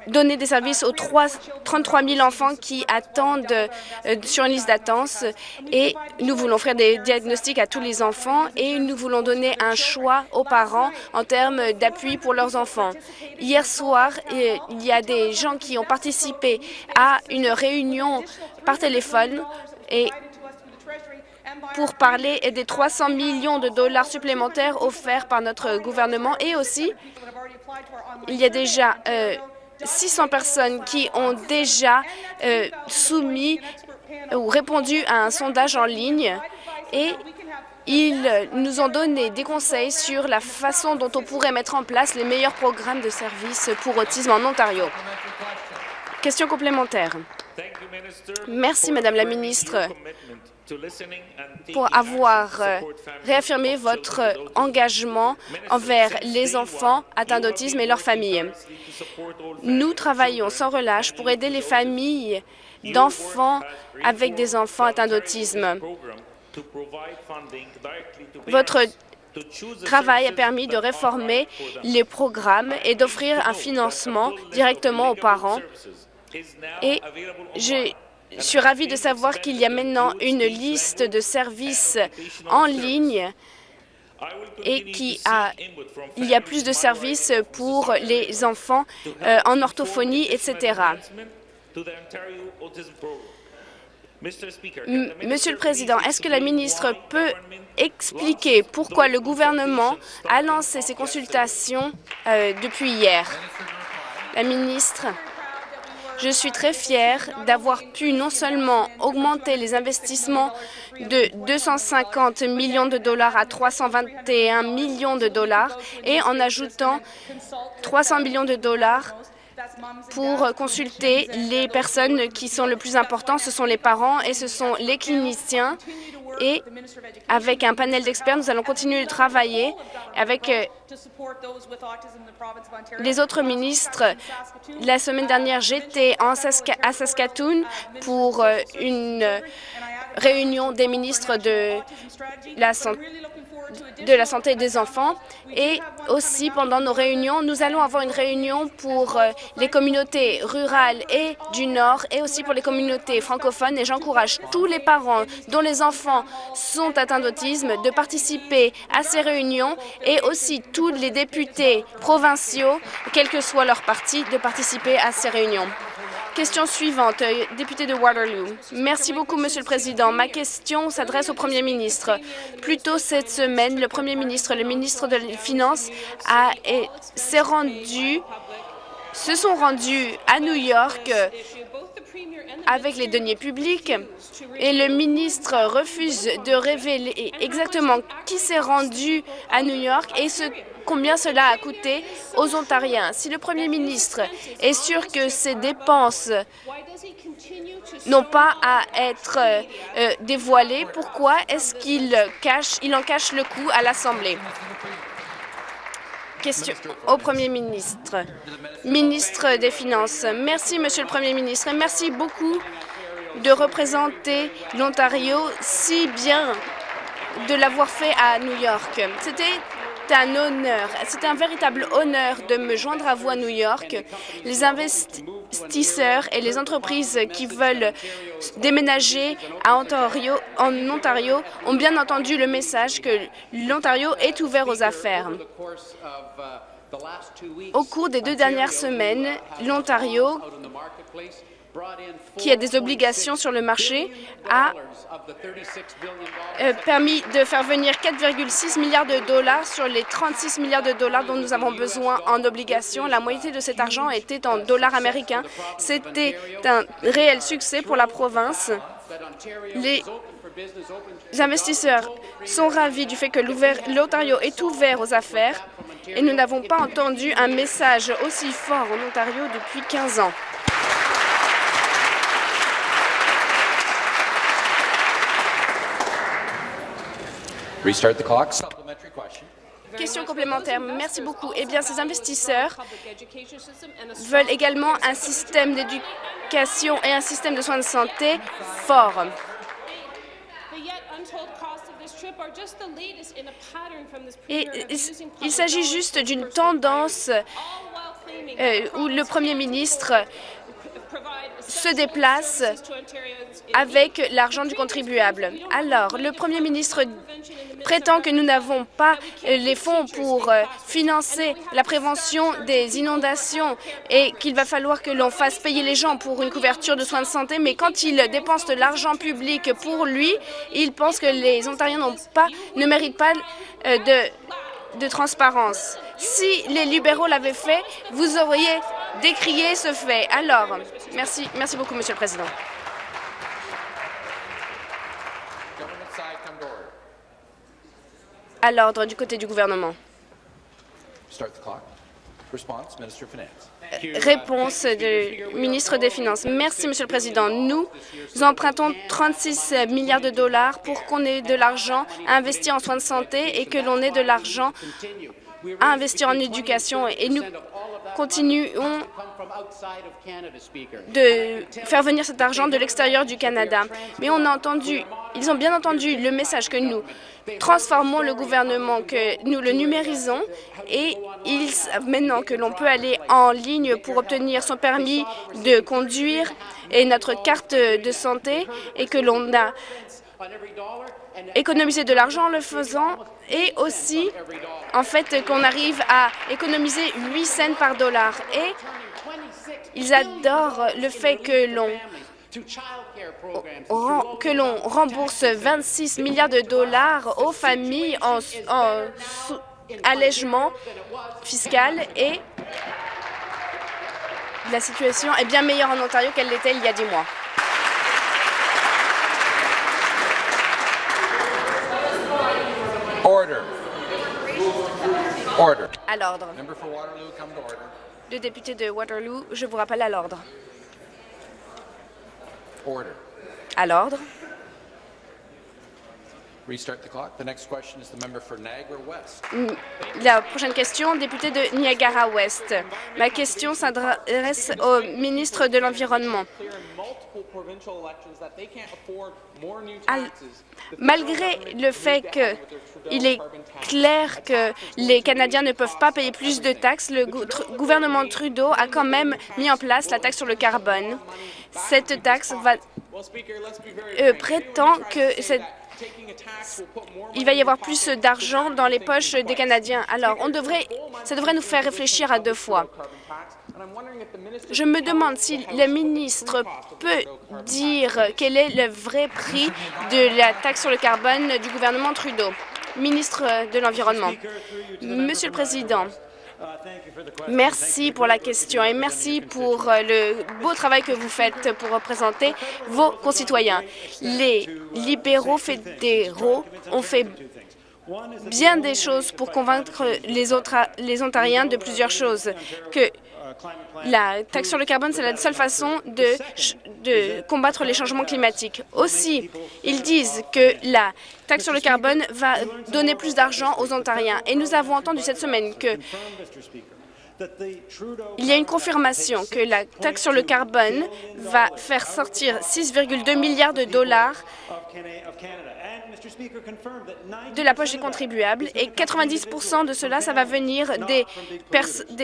donner des services aux 3, 33 000 enfants qui attendent euh, sur une liste d'attente. Et nous voulons faire des diagnostics à tous les enfants et nous voulons donner un choix aux parents en termes d'appui pour leurs enfants. Hier soir, il y a des gens qui ont participé à une réunion par téléphone et pour parler des 300 millions de dollars supplémentaires offerts par notre gouvernement et aussi il y a déjà 600 euh, personnes qui ont déjà euh, soumis ou répondu à un sondage en ligne et ils nous ont donné des conseils sur la façon dont on pourrait mettre en place les meilleurs programmes de services pour autisme en Ontario. Question complémentaire. Merci, Madame la ministre, pour avoir euh, réaffirmé votre engagement envers les enfants atteints d'autisme et leurs familles. Nous travaillons sans relâche pour aider les familles d'enfants avec des enfants atteints d'autisme. Votre travail a permis de réformer les programmes et d'offrir un financement directement aux parents. Et je je suis ravie de savoir qu'il y a maintenant une liste de services en ligne et qu'il y a plus de services pour les enfants euh, en orthophonie, etc. Monsieur le Président, est-ce que la ministre peut expliquer pourquoi le gouvernement a lancé ces consultations euh, depuis hier? La ministre. Je suis très fière d'avoir pu non seulement augmenter les investissements de 250 millions de dollars à 321 millions de dollars et en ajoutant 300 millions de dollars pour consulter les personnes qui sont le plus important. Ce sont les parents et ce sont les cliniciens. Et avec un panel d'experts, nous allons continuer de travailler avec euh, les autres ministres. La semaine dernière, j'étais à Saskatoon pour euh, une réunion des ministres de la santé de la santé des enfants. Et aussi, pendant nos réunions, nous allons avoir une réunion pour euh, les communautés rurales et du Nord et aussi pour les communautés francophones. Et j'encourage tous les parents dont les enfants sont atteints d'autisme de participer à ces réunions et aussi tous les députés provinciaux, quel que soit leur parti, de participer à ces réunions. Question suivante, euh, député de Waterloo. Merci beaucoup, Monsieur le Président. Ma question s'adresse au Premier ministre. Plus tôt cette semaine, le Premier ministre, le ministre des Finances, s'est rendu, se sont rendus à New York avec les deniers publics et le ministre refuse de révéler exactement qui s'est rendu à New York et ce combien cela a coûté aux Ontariens. Si le premier ministre est sûr que ces dépenses n'ont pas à être euh, dévoilées, pourquoi est-ce qu'il cache, il en cache le coût à l'Assemblée? Question au Premier ministre. Ministre des Finances. Merci, Monsieur le Premier ministre, et merci beaucoup de représenter l'Ontario si bien de l'avoir fait à New York. C'était un honneur, c'est un véritable honneur de me joindre à vous à New York. Les investisseurs et les entreprises qui veulent déménager à en Ontario ont bien entendu le message que l'Ontario est ouvert aux affaires. Au cours des deux dernières semaines, l'Ontario qui a des obligations sur le marché, a euh, permis de faire venir 4,6 milliards de dollars sur les 36 milliards de dollars dont nous avons besoin en obligations. La moitié de cet argent était en dollars américains. C'était un réel succès pour la province. Les investisseurs sont ravis du fait que l'Ontario est ouvert aux affaires et nous n'avons pas entendu un message aussi fort en Ontario depuis 15 ans. Restart the clock. Question complémentaire. Merci beaucoup. Eh bien, ces investisseurs veulent également un système d'éducation et un système de soins de santé fort. Il s'agit juste d'une tendance euh, où le Premier ministre se déplace avec l'argent du contribuable. Alors, le Premier ministre prétend que nous n'avons pas les fonds pour euh, financer la prévention des inondations et qu'il va falloir que l'on fasse payer les gens pour une couverture de soins de santé, mais quand il dépense de l'argent public pour lui, il pense que les Ontariens ne méritent pas euh, de, de transparence. Si les libéraux l'avaient fait, vous auriez décrié ce fait. Alors, merci, merci beaucoup, Monsieur le Président. À l'ordre du côté du gouvernement. Réponse du ministre des Finances. Merci, Monsieur le Président. Nous empruntons 36 milliards de dollars pour qu'on ait de l'argent à investir en soins de santé et que l'on ait de l'argent à investir en éducation. Et nous continuons de faire venir cet argent de l'extérieur du Canada. Mais on a entendu, ils ont bien entendu le message que nous transformons le gouvernement, que nous le numérisons et ils savent maintenant que l'on peut aller en ligne pour obtenir son permis de conduire et notre carte de santé et que l'on a économisé de l'argent en le faisant et aussi en fait qu'on arrive à économiser 8 cents par dollar. Et ils adorent le fait que l'on que l'on rembourse 26 milliards de dollars aux familles en, en allègement fiscal et la situation est bien meilleure en Ontario qu'elle l'était il y a 10 mois. À l'ordre. Le député de Waterloo, je vous rappelle à l'ordre. À l'ordre. La prochaine question, député de Niagara-Ouest. Ma question s'adresse au ministre de l'Environnement. Malgré le fait qu'il est clair que les Canadiens ne peuvent pas payer plus de taxes, le gouvernement Trudeau a quand même mis en place la taxe sur le carbone. Cette taxe va, euh, prétend que cette il va y avoir plus d'argent dans les poches des Canadiens. Alors, ça devrait nous faire réfléchir à deux fois. Je me demande si le ministre peut dire quel est le vrai prix de la taxe sur le carbone du gouvernement Trudeau. Ministre de l'Environnement. Monsieur le Président, Merci pour la question et merci pour euh, le beau travail que vous faites pour représenter vos concitoyens. Les libéraux fédéraux ont fait bien des choses pour convaincre les, les Ontariens de plusieurs choses, la taxe sur le carbone, c'est la seule façon de, combattre les changements climatiques. Aussi, ils disent que la taxe sur le carbone va donner plus d'argent aux Ontariens. Et nous avons entendu cette semaine que il y a une confirmation que la taxe sur le carbone va faire sortir 6,2 milliards de dollars de la poche des contribuables et 90% de cela, ça va venir des,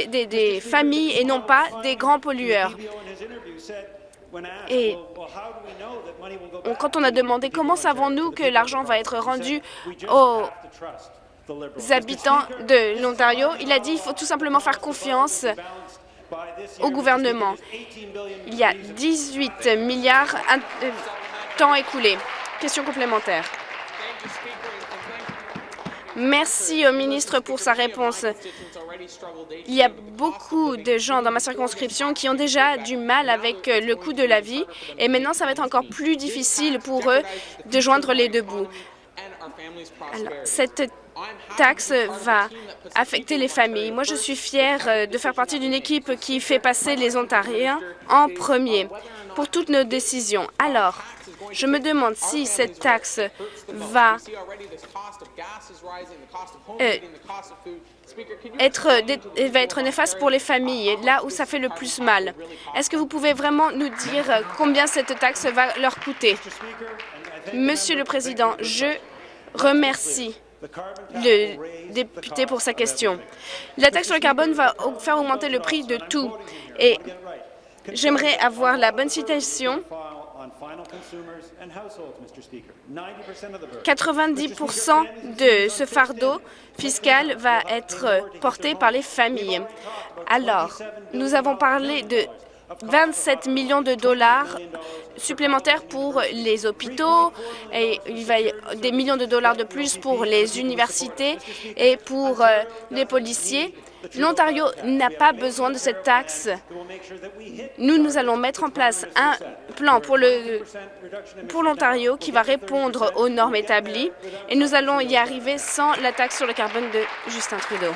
des, des, familles et non pas des grands pollueurs. Et quand on a demandé comment savons-nous que l'argent va être rendu aux habitants de l'Ontario, il a dit qu'il faut tout simplement faire confiance au gouvernement. Il y a 18 milliards de temps écoulé. Question complémentaire. Merci au ministre pour sa réponse. Il y a beaucoup de gens dans ma circonscription qui ont déjà du mal avec le coût de la vie et maintenant, ça va être encore plus difficile pour eux de joindre les deux bouts. cette taxe va affecter les familles. Moi, je suis fière euh, de faire partie d'une équipe qui fait passer les Ontariens en premier pour toutes nos décisions. Alors, je me demande si cette taxe va euh, être, être néfaste pour les familles, là où ça fait le plus mal. Est-ce que vous pouvez vraiment nous dire combien cette taxe va leur coûter? Monsieur le Président, je remercie le député pour sa question. La taxe sur le carbone va faire augmenter le prix de tout. Et j'aimerais avoir la bonne citation 90 de ce fardeau fiscal va être porté par les familles. Alors, nous avons parlé de 27 millions de dollars supplémentaires pour les hôpitaux et il va y des millions de dollars de plus pour les universités et pour euh, les policiers. L'Ontario n'a pas besoin de cette taxe. Nous, nous allons mettre en place un plan pour l'Ontario qui va répondre aux normes établies et nous allons y arriver sans la taxe sur le carbone de Justin Trudeau.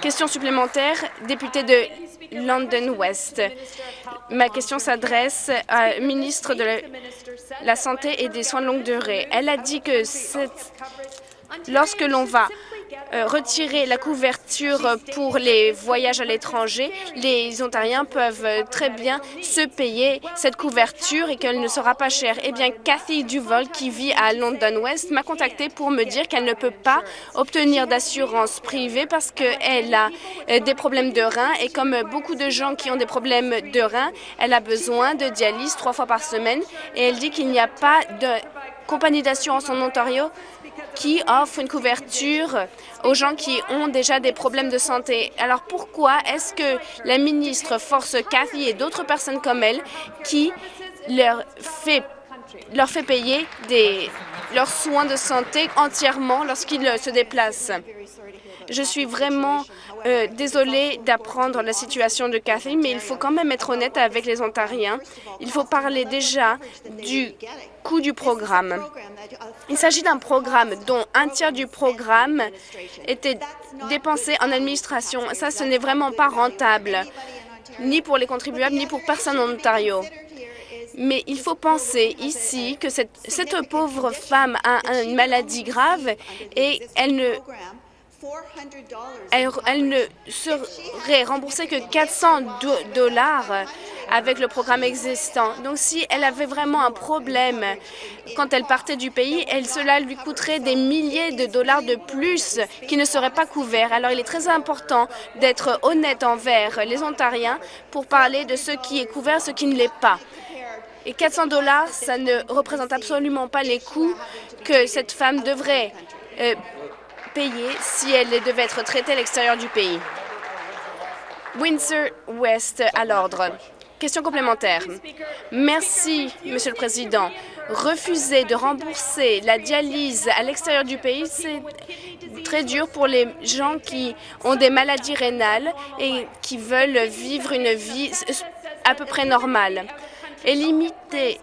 Question supplémentaire, député de London West. Ma question s'adresse à ministre de la Santé et des Soins de longue durée. Elle a dit que lorsque l'on va retirer la couverture pour les voyages à l'étranger, les Ontariens peuvent très bien se payer cette couverture et qu'elle ne sera pas chère. Eh bien, Cathy Duval, qui vit à London West, m'a contacté pour me dire qu'elle ne peut pas obtenir d'assurance privée parce qu'elle a euh, des problèmes de reins et comme beaucoup de gens qui ont des problèmes de reins, elle a besoin de dialyse trois fois par semaine et elle dit qu'il n'y a pas de compagnie d'assurance en Ontario qui offre une couverture aux gens qui ont déjà des problèmes de santé. Alors pourquoi est-ce que la ministre force Cathy et d'autres personnes comme elle qui leur fait, payer leurs soins de santé entièrement lorsqu'ils se déplacent? Je suis vraiment euh, désolée d'apprendre la situation de Cathy, mais il faut quand même être honnête avec les Ontariens. Il faut parler déjà du coût du programme. Il s'agit d'un programme dont un tiers du programme était dépensé en administration. Ça, ce n'est vraiment pas rentable, ni pour les contribuables, ni pour personne en Ontario. Mais il faut penser ici que cette, cette pauvre femme a une maladie grave et elle ne elle, ne serait remboursée que 400 dollars avec le programme existant. Donc, si elle avait vraiment un problème quand elle partait du pays, elle, cela lui coûterait des milliers de dollars de plus qui ne seraient pas couverts. Alors, il est très important d'être honnête envers les Ontariens pour parler de ce qui est couvert, ce qui ne l'est pas. Et 400 dollars, ça ne représente absolument pas les coûts que cette femme devrait euh, payer si elle devait être traitée à l'extérieur du pays. Windsor West à l'ordre. Question complémentaire. Merci, Monsieur le Président. Refuser de rembourser la dialyse à l'extérieur du pays, c'est très dur pour les gens qui ont des maladies rénales et qui veulent vivre une vie à peu près normale. Éliminer,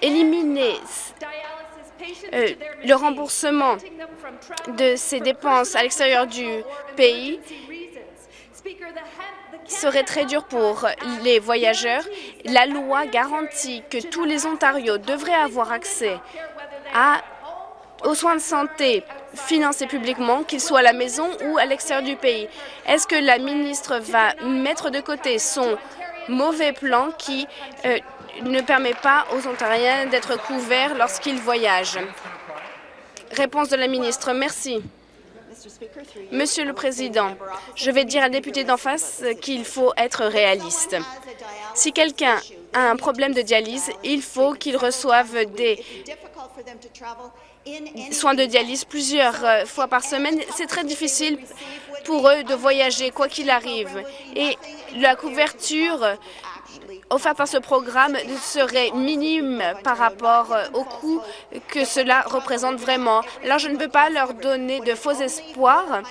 éliminer euh, le remboursement de ces dépenses à l'extérieur du pays serait très dur pour les voyageurs. La loi garantit que tous les Ontarios devraient avoir accès aux soins de santé financés publiquement, qu'ils soient à la maison ou à l'extérieur du pays. Est-ce que la ministre va mettre de côté son mauvais plan qui euh, ne permet pas aux Ontariens d'être couverts lorsqu'ils voyagent. Réponse de la ministre. Merci. Monsieur le Président, je vais dire à la députée d'en face qu'il faut être réaliste. Si quelqu'un a un problème de dialyse, il faut qu'il reçoive des soins de dialyse plusieurs euh, fois par semaine. C'est très difficile pour eux de voyager, quoi qu'il arrive. Et la couverture offert par ce programme serait minime par rapport euh, au coût que cela représente vraiment. Alors, je ne peux pas leur donner de faux espoirs.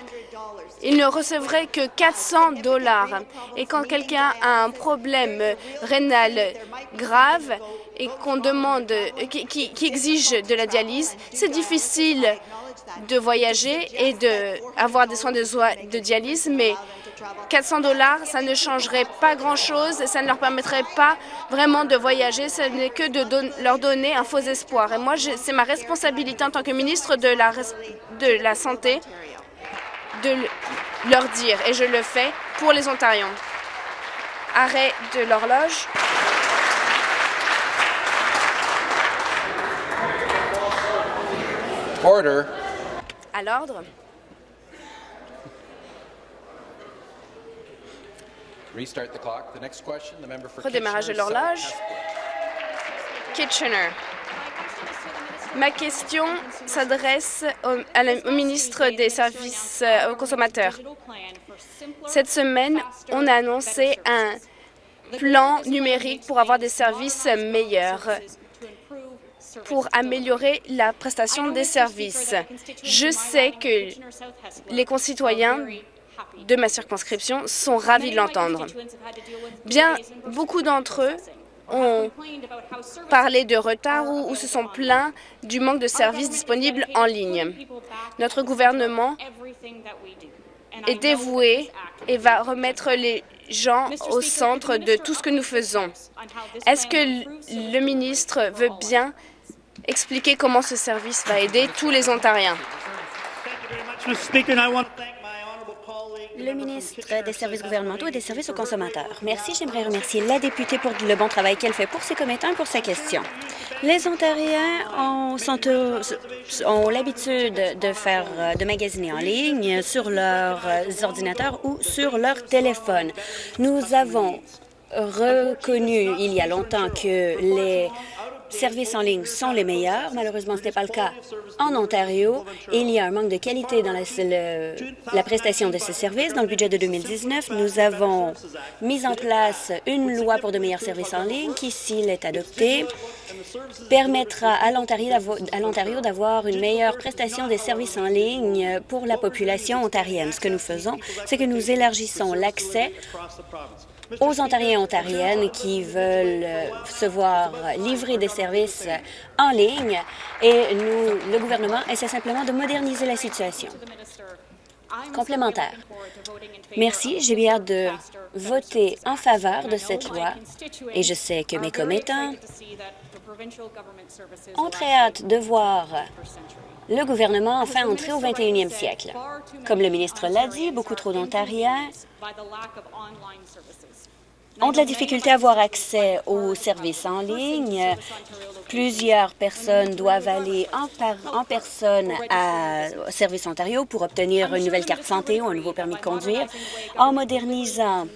Ils ne recevraient que 400 dollars. Et quand quelqu'un a un problème rénal grave et qu'on demande, qui, qui, exige de la dialyse, c'est difficile de voyager et d'avoir des soins de, de dialyse, mais 400 dollars, ça ne changerait pas grand-chose, ça ne leur permettrait pas vraiment de voyager, ce n'est que de leur donner un faux espoir. Et moi, c'est ma responsabilité en tant que ministre de la, de la Santé de leur dire, et je le fais pour les Ontariens. Arrêt de l'horloge. Order. À l'ordre. Redémarrage de l'horloge. Kitchener. Ma question s'adresse au, ministre des Services euh, aux consommateurs. Cette semaine, on a annoncé un plan numérique pour avoir des services meilleurs pour améliorer la prestation des services. Je sais que les concitoyens de ma circonscription sont ravis de l'entendre. Bien, beaucoup d'entre eux ont parlé de retard ou, se sont plaints du manque de services disponibles en ligne. Notre gouvernement est dévoué et va remettre les gens au centre de tout ce que nous faisons? Est-ce que le ministre veut bien expliquer comment ce service va aider tous les Ontariens? Le ministre des services gouvernementaux et des services aux consommateurs. Merci. J'aimerais remercier la députée pour le bon travail qu'elle fait pour ses commettants et pour sa question. Les Ontariens ont, l'habitude de faire de magasiner en ligne sur leurs ordinateurs ou sur leur téléphone. Nous avons reconnu il y a longtemps que les services en ligne sont les meilleurs. Malheureusement, ce n'est pas le cas en Ontario. Il y a un manque de qualité dans la, la prestation de ces services. Dans le budget de 2019, nous avons mis en place une loi pour de meilleurs services en ligne qui, s'il est adopté, permettra à l'Ontario d'avoir une meilleure prestation des services en ligne pour la population ontarienne. Ce que nous faisons, c'est que nous élargissons l'accès aux Ontariens et Ontariennes qui veulent se voir livrer des services en ligne et nous, le gouvernement essaie simplement de moderniser la situation. Complémentaire. Merci. J'ai bien hâte de voter en faveur de cette loi et je sais que mes commettants ont très hâte de voir le gouvernement enfin entrer au 21e siècle. Comme le ministre l'a dit, beaucoup trop d'Ontariens ont de la difficulté à avoir accès aux services en ligne. Plusieurs personnes doivent aller en, personne à Service Ontario pour obtenir une nouvelle carte santé ou un nouveau permis de conduire. En modernisant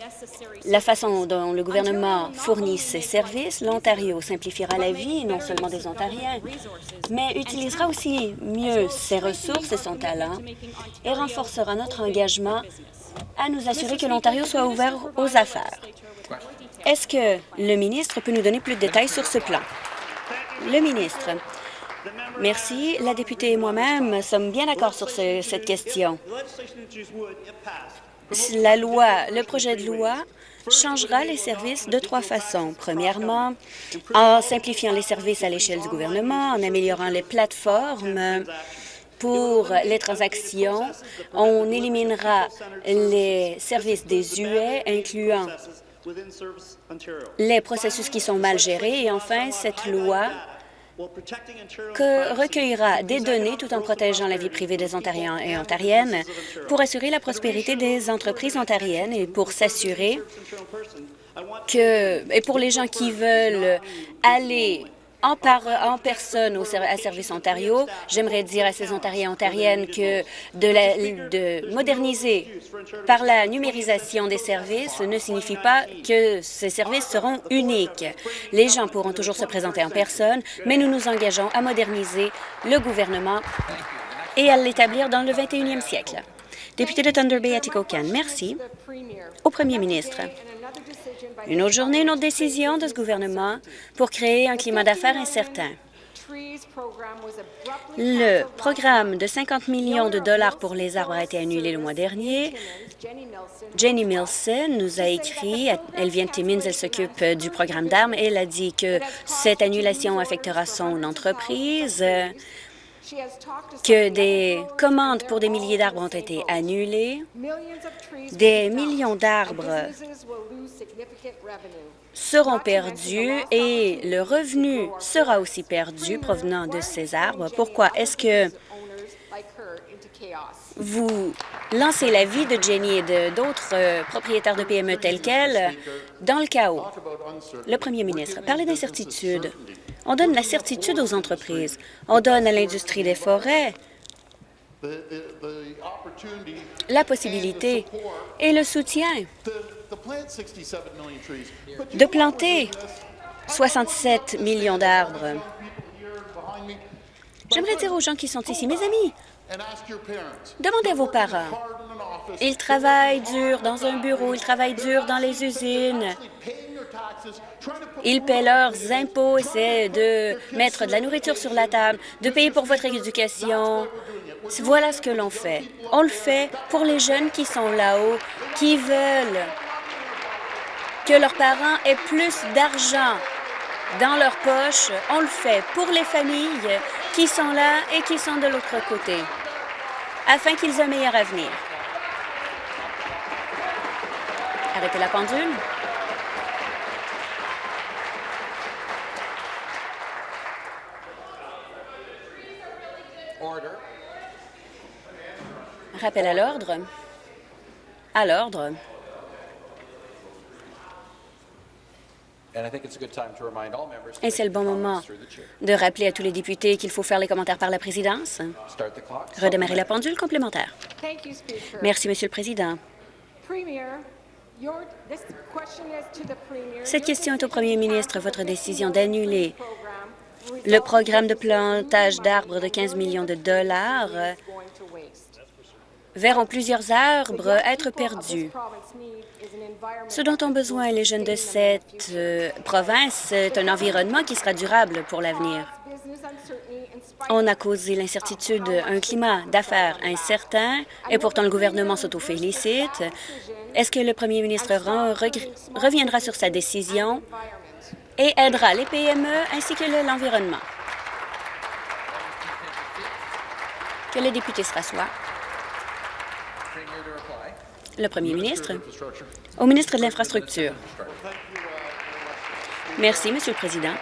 la façon dont le gouvernement fournit ses services, l'Ontario simplifiera la vie non seulement des Ontariens, mais utilisera aussi mieux ses ressources et son talent et renforcera notre engagement à nous assurer que l'Ontario soit ouvert aux affaires. Est-ce que le ministre peut nous donner plus de détails sur ce plan? Le ministre. Merci. La députée et moi-même sommes bien d'accord sur cette question. La loi, le projet de loi changera les services de trois façons. Premièrement, en simplifiant les services à l'échelle du gouvernement, en améliorant les plateformes pour les transactions, on éliminera les services des UE, incluant les processus qui sont mal gérés. Et enfin, cette loi que recueillera des données tout en protégeant la vie privée des Ontariens et Ontariennes pour assurer la prospérité des entreprises ontariennes et pour s'assurer que, et pour les gens qui veulent aller en, personne au, Service Ontario. J'aimerais dire à ces Ontariens et Ontariennes que de, de moderniser par la numérisation des services ne signifie pas que ces services seront uniques. Les gens pourront toujours se présenter en personne, mais nous nous engageons à moderniser le gouvernement et à l'établir dans le 21e siècle. Député de Thunder Bay, Atikokan, merci au premier ministre. Une autre journée, une autre décision de ce gouvernement pour créer un climat d'affaires incertain. Le programme de 50 millions de dollars pour les arbres a été annulé le mois dernier. Jenny Milson nous a écrit, elle vient de Timmins, elle s'occupe du programme d'armes, et elle a dit que cette annulation affectera son entreprise que des commandes pour des milliers d'arbres ont été annulées, des millions d'arbres seront perdus et le revenu sera aussi perdu provenant de ces arbres. Pourquoi est-ce que vous lancez la vie de Jenny et d'autres euh, propriétaires de PME tels qu'elle dans le chaos? Le premier ministre, parlez d'incertitude. On donne la certitude aux entreprises. On donne à l'industrie des forêts la possibilité et le soutien de planter 67 millions d'arbres. J'aimerais dire aux gens qui sont ici, mes amis, demandez à vos parents. Ils travaillent dur dans un bureau, ils travaillent dur dans les usines, ils paient leurs impôts, essaient de mettre de la nourriture sur la table, de payer pour votre éducation. Voilà ce que l'on fait. On le fait pour les jeunes qui sont là-haut, qui veulent que leurs parents aient plus d'argent dans leur poche. On le fait pour les familles qui sont là et qui sont de l'autre côté, afin qu'ils aient un meilleur avenir. Arrêtez la pendule. Rappel à l'ordre. À l'ordre. Et c'est le bon moment de rappeler à tous les députés qu'il faut faire les commentaires par la présidence. Redémarrer la pendule complémentaire. Merci, Monsieur le Président. Cette question est au premier ministre. Votre décision d'annuler le programme de plantage d'arbres de 15 millions de dollars verront plusieurs arbres être perdus. Ce dont ont besoin les jeunes de cette euh, province, c'est un environnement qui sera durable pour l'avenir. On a causé l'incertitude, un climat d'affaires incertain, et pourtant le gouvernement s'auto-félicite. Est-ce que le premier ministre reviendra sur sa décision? Et aidera les PME ainsi que l'environnement? Que les députés se rassoient. Le premier ministre. Au ministre de l'Infrastructure. Merci, Monsieur le Président.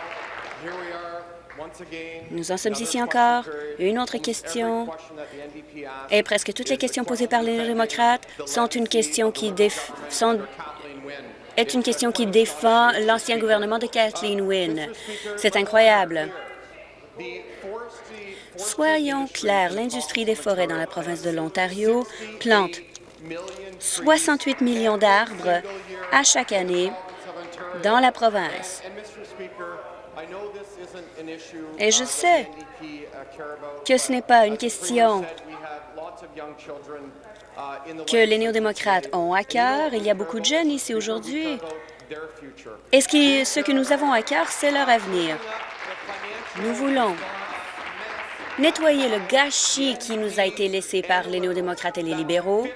Nous en sommes ici encore. Une autre question. Et presque toutes les questions posées par les démocrates sont une question qui sont est une question qui défend l'ancien gouvernement de Kathleen Wynne. C'est incroyable. Soyons clairs, l'industrie des forêts dans la province de l'Ontario plante 68 millions d'arbres à chaque année dans la province. Et je sais que ce n'est pas une question que les néo-démocrates ont à cœur. Il y a beaucoup de jeunes ici aujourd'hui. Et ce, qui, ce que nous avons à cœur, c'est leur avenir? Nous voulons nettoyer le gâchis qui nous a été laissé par les néo-démocrates et les libéraux.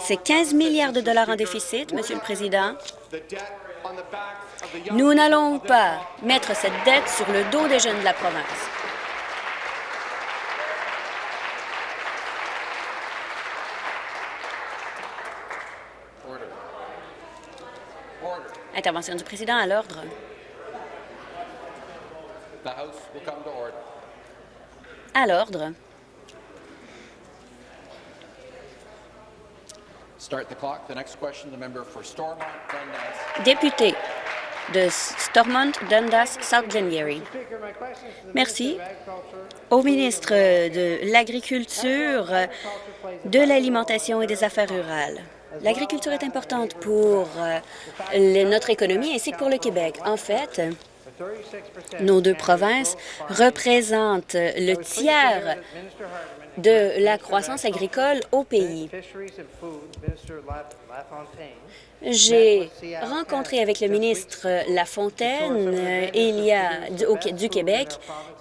C'est 15 milliards de dollars en déficit, Monsieur le Président. Nous n'allons pas mettre cette dette sur le dos des jeunes de la province. Intervention du président à l'ordre. À l'ordre. Député de Stormont, Dundas, South Glengarry. Merci. Au ministre de l'Agriculture, de l'Alimentation et des Affaires rurales. L'agriculture est importante pour euh, notre économie ainsi que pour le Québec. En fait, nos deux provinces représentent le tiers de la croissance agricole au pays. J'ai rencontré avec le ministre Lafontaine euh, a, du, Québec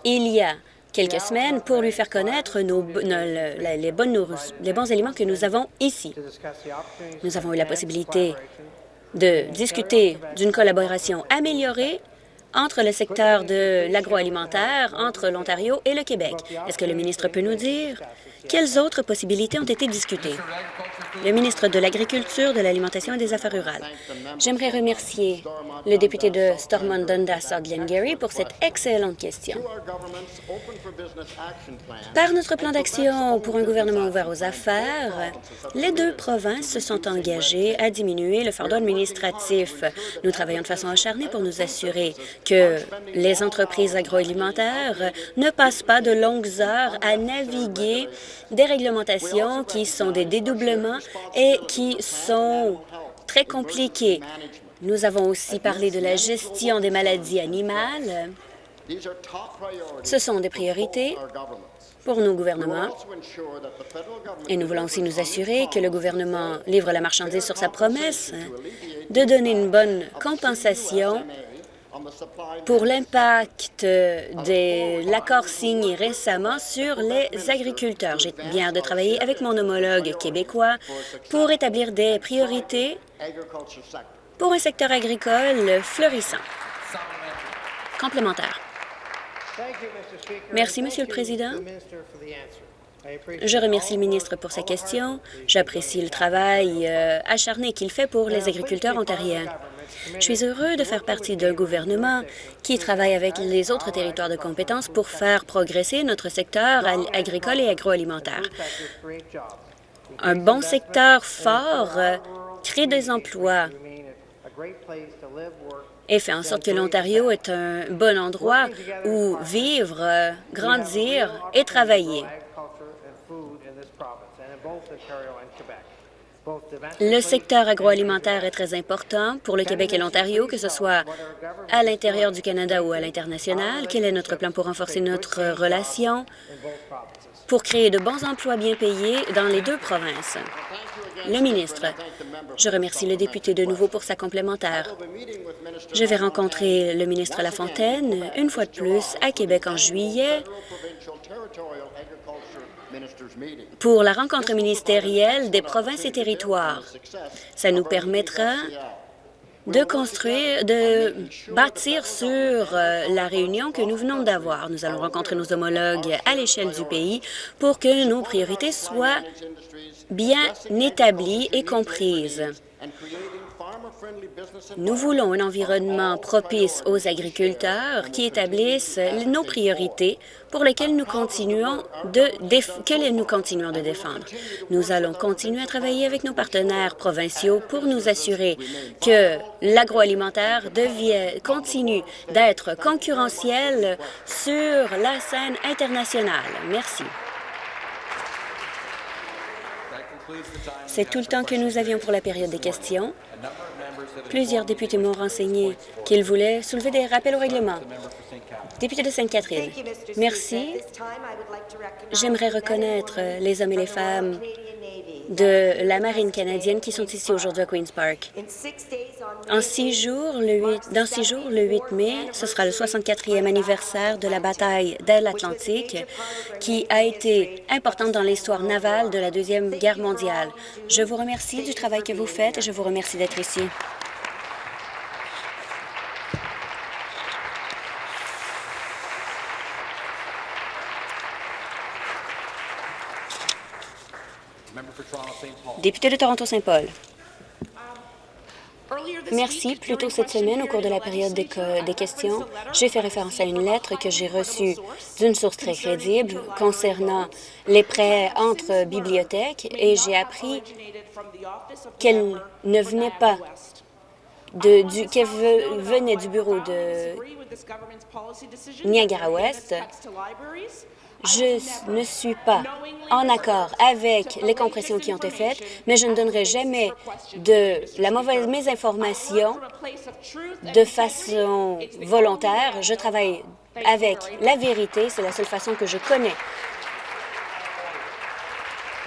il y a quelques semaines pour lui faire connaître nos, les, bonnes, les bons aliments que nous avons ici. Nous avons eu la possibilité de discuter d'une collaboration améliorée entre le secteur de l'agroalimentaire, entre l'Ontario et le Québec. Est-ce que le ministre peut nous dire quelles autres possibilités ont été discutées? Le ministre de l'Agriculture, de l'Alimentation et des Affaires rurales. J'aimerais remercier le député de Stormont Dundas Glengarry pour cette excellente question. Par notre plan d'action pour un gouvernement ouvert aux affaires, les deux provinces se sont engagées à diminuer le fardeau administratif. Nous travaillons de façon acharnée pour nous assurer que les entreprises agroalimentaires ne passent pas de longues heures à naviguer des réglementations qui sont des dédoublements et qui sont très compliquées. Nous avons aussi parlé de la gestion des maladies animales. Ce sont des priorités pour nos gouvernements. Et nous voulons aussi nous assurer que le gouvernement livre la marchandise sur sa promesse de donner une bonne compensation pour l'impact de l'accord signé récemment sur les agriculteurs. J'ai bien de travailler avec mon homologue québécois pour établir des priorités pour un secteur agricole florissant. Complémentaire. Merci, Monsieur le Président. Je remercie le ministre pour sa question. J'apprécie le travail euh, acharné qu'il fait pour les agriculteurs ontariens. Je suis heureux de faire partie d'un gouvernement qui travaille avec les autres territoires de compétences pour faire progresser notre secteur agricole et agroalimentaire. Un bon secteur fort euh, crée des emplois et fait en sorte que l'Ontario est un bon endroit où vivre, euh, grandir et travailler. Le secteur agroalimentaire est très important pour le Québec et l'Ontario, que ce soit à l'intérieur du Canada ou à l'international. Quel est notre plan pour renforcer notre relation pour créer de bons emplois bien payés dans les deux provinces? Le ministre, je remercie le député de nouveau pour sa complémentaire. Je vais rencontrer le ministre Lafontaine une fois de plus à Québec en juillet pour la rencontre ministérielle des provinces et territoires. Ça nous permettra de construire, de bâtir sur euh, la réunion que nous venons d'avoir. Nous allons rencontrer nos homologues à l'échelle du pays pour que nos priorités soient bien établies et comprises. Nous voulons un environnement propice aux agriculteurs qui établissent nos priorités pour lesquelles nous continuons de, nous continuons de défendre. Nous allons continuer à travailler avec nos partenaires provinciaux pour nous assurer que l'agroalimentaire continue d'être concurrentiel sur la scène internationale. Merci. C'est tout le temps que nous avions pour la période des questions. Plusieurs députés m'ont renseigné qu'ils voulaient soulever des rappels au règlement. Député de Sainte-Catherine, merci. J'aimerais reconnaître les hommes et les femmes de la marine canadienne qui sont ici aujourd'hui à Queen's Park. En six jours, le 8, dans six jours, le 8 mai, ce sera le 64e anniversaire de la bataille de l'Atlantique, qui a été importante dans l'histoire navale de la Deuxième Guerre mondiale. Je vous remercie du travail que vous faites et je vous remercie d'être ici. Député de Toronto-Saint-Paul. Merci. Plus tôt cette semaine, au cours de la période des, des questions, j'ai fait référence à une lettre que j'ai reçue d'une source très crédible concernant les prêts entre bibliothèques et j'ai appris qu'elle ne venait pas de, du, qu'elle venait du bureau de Niagara-Ouest je ne suis pas en accord avec les compressions qui ont été faites, mais je ne donnerai jamais de la mauvaise mésinformation de façon volontaire. Je travaille avec la vérité, c'est la seule façon que je connais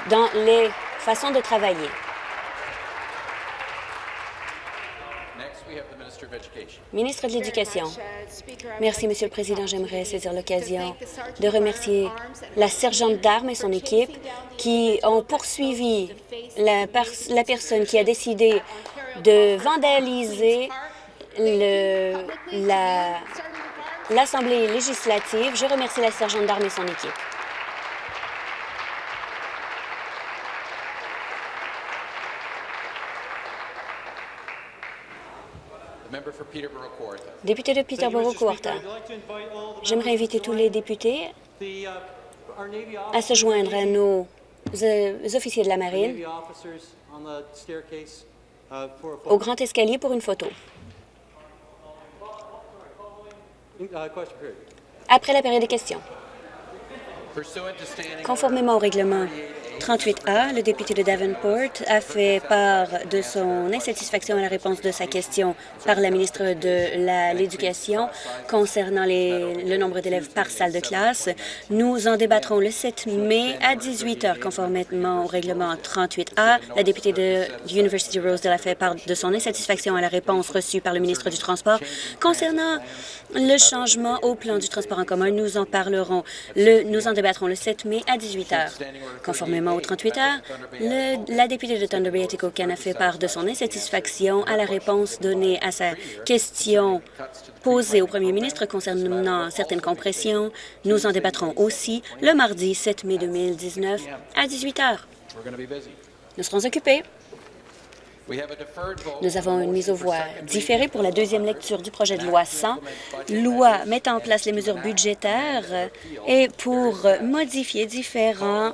dans les façons de travailler. Ministre de l'Éducation. Merci, Monsieur le Président. J'aimerais saisir l'occasion de remercier la sergente d'armes et son équipe qui ont poursuivi la, la personne qui a décidé de vandaliser l'Assemblée législative. Je remercie la sergente d'armes et son équipe. Député de Peterborough-Courta, j'aimerais inviter tous les députés à se joindre à nos euh, officiers de la marine au grand escalier pour une photo. Après la période des questions. Conformément au règlement 38A, le député de Davenport a fait part de son insatisfaction à la réponse de sa question par la ministre de l'Éducation concernant le nombre d'élèves par salle de classe. Nous en débattrons le 7 mai à 18 heures, conformément au règlement 38A. La députée de University Rosedale a fait part de son insatisfaction à la réponse reçue par le ministre du Transport concernant le changement au plan du transport en commun. Nous en parlerons, le, nous en débattrons le 7 mai à 18 heures. Conformément au 38 heures, la députée de Thunder Bay, a fait part de son insatisfaction à la réponse donnée à sa question posée au premier ministre concernant certaines compressions. Nous en débattrons aussi le mardi 7 mai 2019 à 18 heures. Nous serons occupés. Nous avons une mise aux voix différée pour la deuxième lecture du projet de loi 100, loi mettant en place les mesures budgétaires et pour modifier différents,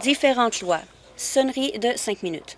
différentes lois. Sonnerie de cinq minutes.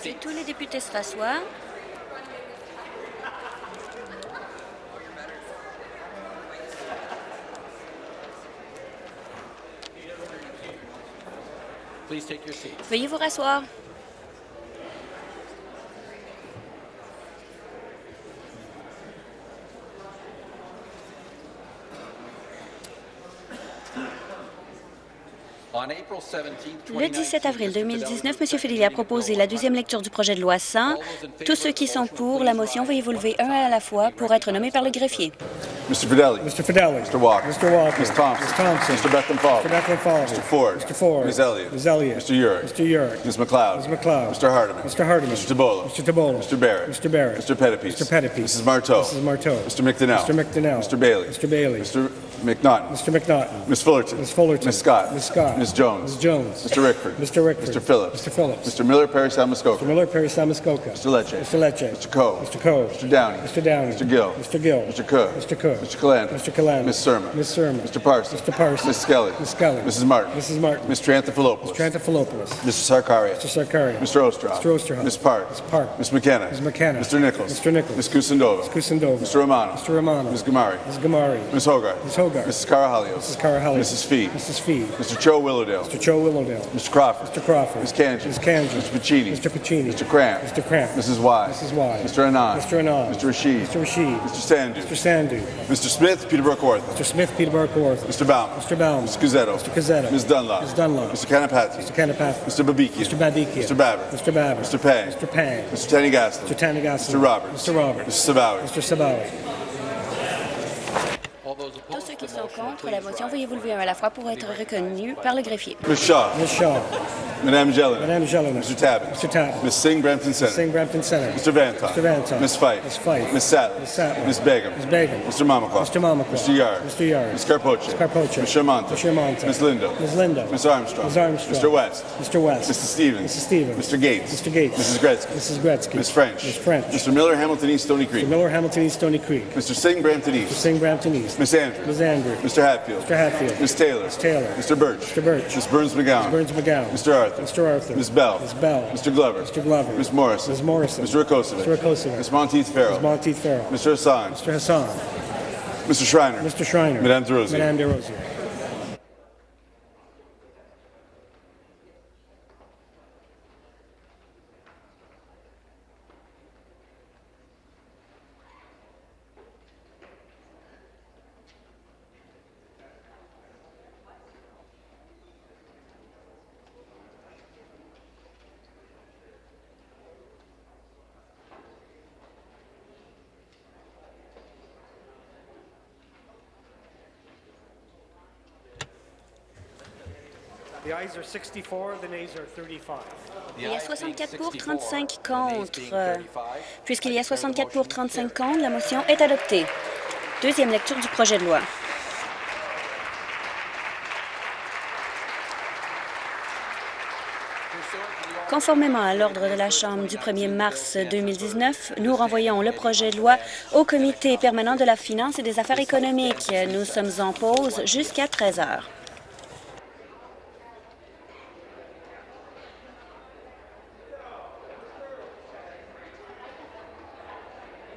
Si tous les députés se rassoient, veuillez vous rasseoir. Le 17 avril 2019, M. Fedeli a proposé la deuxième lecture du projet de loi 100. Tous ceux qui sont pour la motion, veuillez vous lever un à la fois pour être nommés par le greffier. Mr. Fidelli. Mr. Fidelli. Mr. Walker. Mr. Walker. Ms. Thompson. Ms. Thompson. Mr. Beckham Falls. Mr. Beckham Falls. Mr. Ford. Mr. Ford. Ms. Elliott. Ms. Elliott. Mr. Urick. Mr. Urick. Ms. McLeod. Ms. McLeod. Mr. Hardeman. Mr. Hardeman. Mr. Tabola. Mr. Tabola. Mr. Barrett. Mr. Barrett. Mr. Pettipies. Mr. Pettipies. Mrs. Marteau. Mrs. Marteau. Mr. McDonnell. Mr. McDonnell. Mr. Bailey. Mr. Bailey. Mr. McNaughton. Mr. McNaughton. Ms. Fullerton. Ms. Fullerton. Ms. Scott. Ms. Scott. Ms. Jones. Ms. Jones. Mr. Rickford. Mr. Rickford. Mr. Phillips. Mr. Phillips. Mr. Miller, Perry, San Muskoka. Mr. Miller, Perry, Samuskoka. Mr. Lecce. Mr. Lecce. Mr. Coe. Mr. Coe. Mr. Downey. Mr. Downey. Mr. Gill. Mr. Gill. Mr. Cook. Mr. Cook. Mr. Calandra. Mr. Calandra. Ms. Serma. Ms. Serma. Mr. Parsons. Mr. Parsons. Ms. Skelly. Ms. Skelly. Mrs. Martin. Mrs. Martin. Mr. Anthopoulos. Mr. Anthopoulos. Mr. Sarkaria. Mr. Sarkaria. Mr. Osterhoff. Mr. Osterhoff. Ms. Park. Ms. Park. Ms. McKenna. Ms. McKenna. Mr. Nichols. Mr. Nichols. Ms. Kusindova. Kusindova. Mr. Romano. Mr. Romano. Ms. Gamari. Ms. Gamari. Ms. Hogarth. Ms. Hogarth. Mrs. Carahalios. Mrs. Carahalios. Mrs. Fee. Mrs. Fee. Mr. Cho Willowdale. Mr. Joe Willowdale. Mr. Crawford. Mr. Crawford. Ms. Kanji. Ms. Kanji. Mr. Pacini. Mr. Pacini. Mr. Cramp. Mr. Cramp. Mrs. Y. Mrs. Y. Mr. Anand. Mr. Anand. Mr. Rashid. Mr. Rashid. Mr. Sandu. Mr. Sandu. Mr. Smith, Peterborough Ortho. Mr. Smith, Peterborough Kawartha. Mr. Bauman. Mr. Bauman. Mr. Cuzzetto. Mr. Cuzzetto. Ms. Dunlop. Ms. Dunlop. Mr. Kanapati. Mr. Kanapath. Mr. Babikian. Mr. Badikia. Mr. Babber. Mr. Babber. Mr. Pang. Mr. Pang. Mr. Tanny Gaslin. Mr. Tanigasu. Mr. Roberts. Mr. Roberts. Mr. Savawi. Mr. Sabawi. Qui sont contre la motion, veuillez vous lever à la fois pour être reconnus par le greffier. Ms. Shaw. Ms. Shaw. Madame Jelena. Madame Jelena. Mr. Tabbitt. Mr. Tabbitt. Ms. Singh, Brampton Center. Singh Brampton Center. Mr. Vantoff. Mr. Vantoff. Ms. Fife. Ms. Fife. Ms. Sattler. Ms. Sattler. Ms. Begum. Ms. Begum. Mr. Mamakwa. Mr. Mamakwa. Mr. Yard. Mr. Yard. Ms. Carpoche. Ms. Carpoche. Ms. Shermonte. Ms. Shermonte. Ms. Lindo. Ms. Lindo. Ms. Armstrong. Ms. Armstrong. Mr. West. Mr. West. Mr. Stevens. Mrs. Stevens. Mr. Gates. Mr. Gates. Mrs. Gretzky. Mrs. Gretzky. Ms. French. Ms. French. Mr. Miller, Hamilton East, Stony Creek. Mr. Miller, Hamilton East, Stony Creek. Mr. Singh, Brampton East. Singh Brampton East. Ms. Andrews. Ms. Mr. Hatfield. Mr. Hatfield. Ms. Taylor. Ms. Taylor. Mr. Birch. Mr. Birch. Ms. Burns McGowan. Burns McGowan. Mr. Arthur. Mr. Arthur. Ms. Bell. Ms. Bell. Mr. Glover. Mr. Glover. Ms. Morrison. Ms. Morrison. Mr. Rakosovic. Mr. Rakosovic. Ms. Monteith Farrell. Ms. Monteith Farrell. Mr. Hassan. Mr. Hassan. Mr. Schreiner. Mr. Schreiner. Madame DeRosier. Madame DeRosier. Il y a 64 pour, 35 contre. Puisqu'il y a 64 pour, 35 contre, la motion est adoptée. Deuxième lecture du projet de loi. Conformément à l'ordre de la Chambre du 1er mars 2019, nous renvoyons le projet de loi au Comité permanent de la finance et des affaires économiques. Nous sommes en pause jusqu'à 13 heures.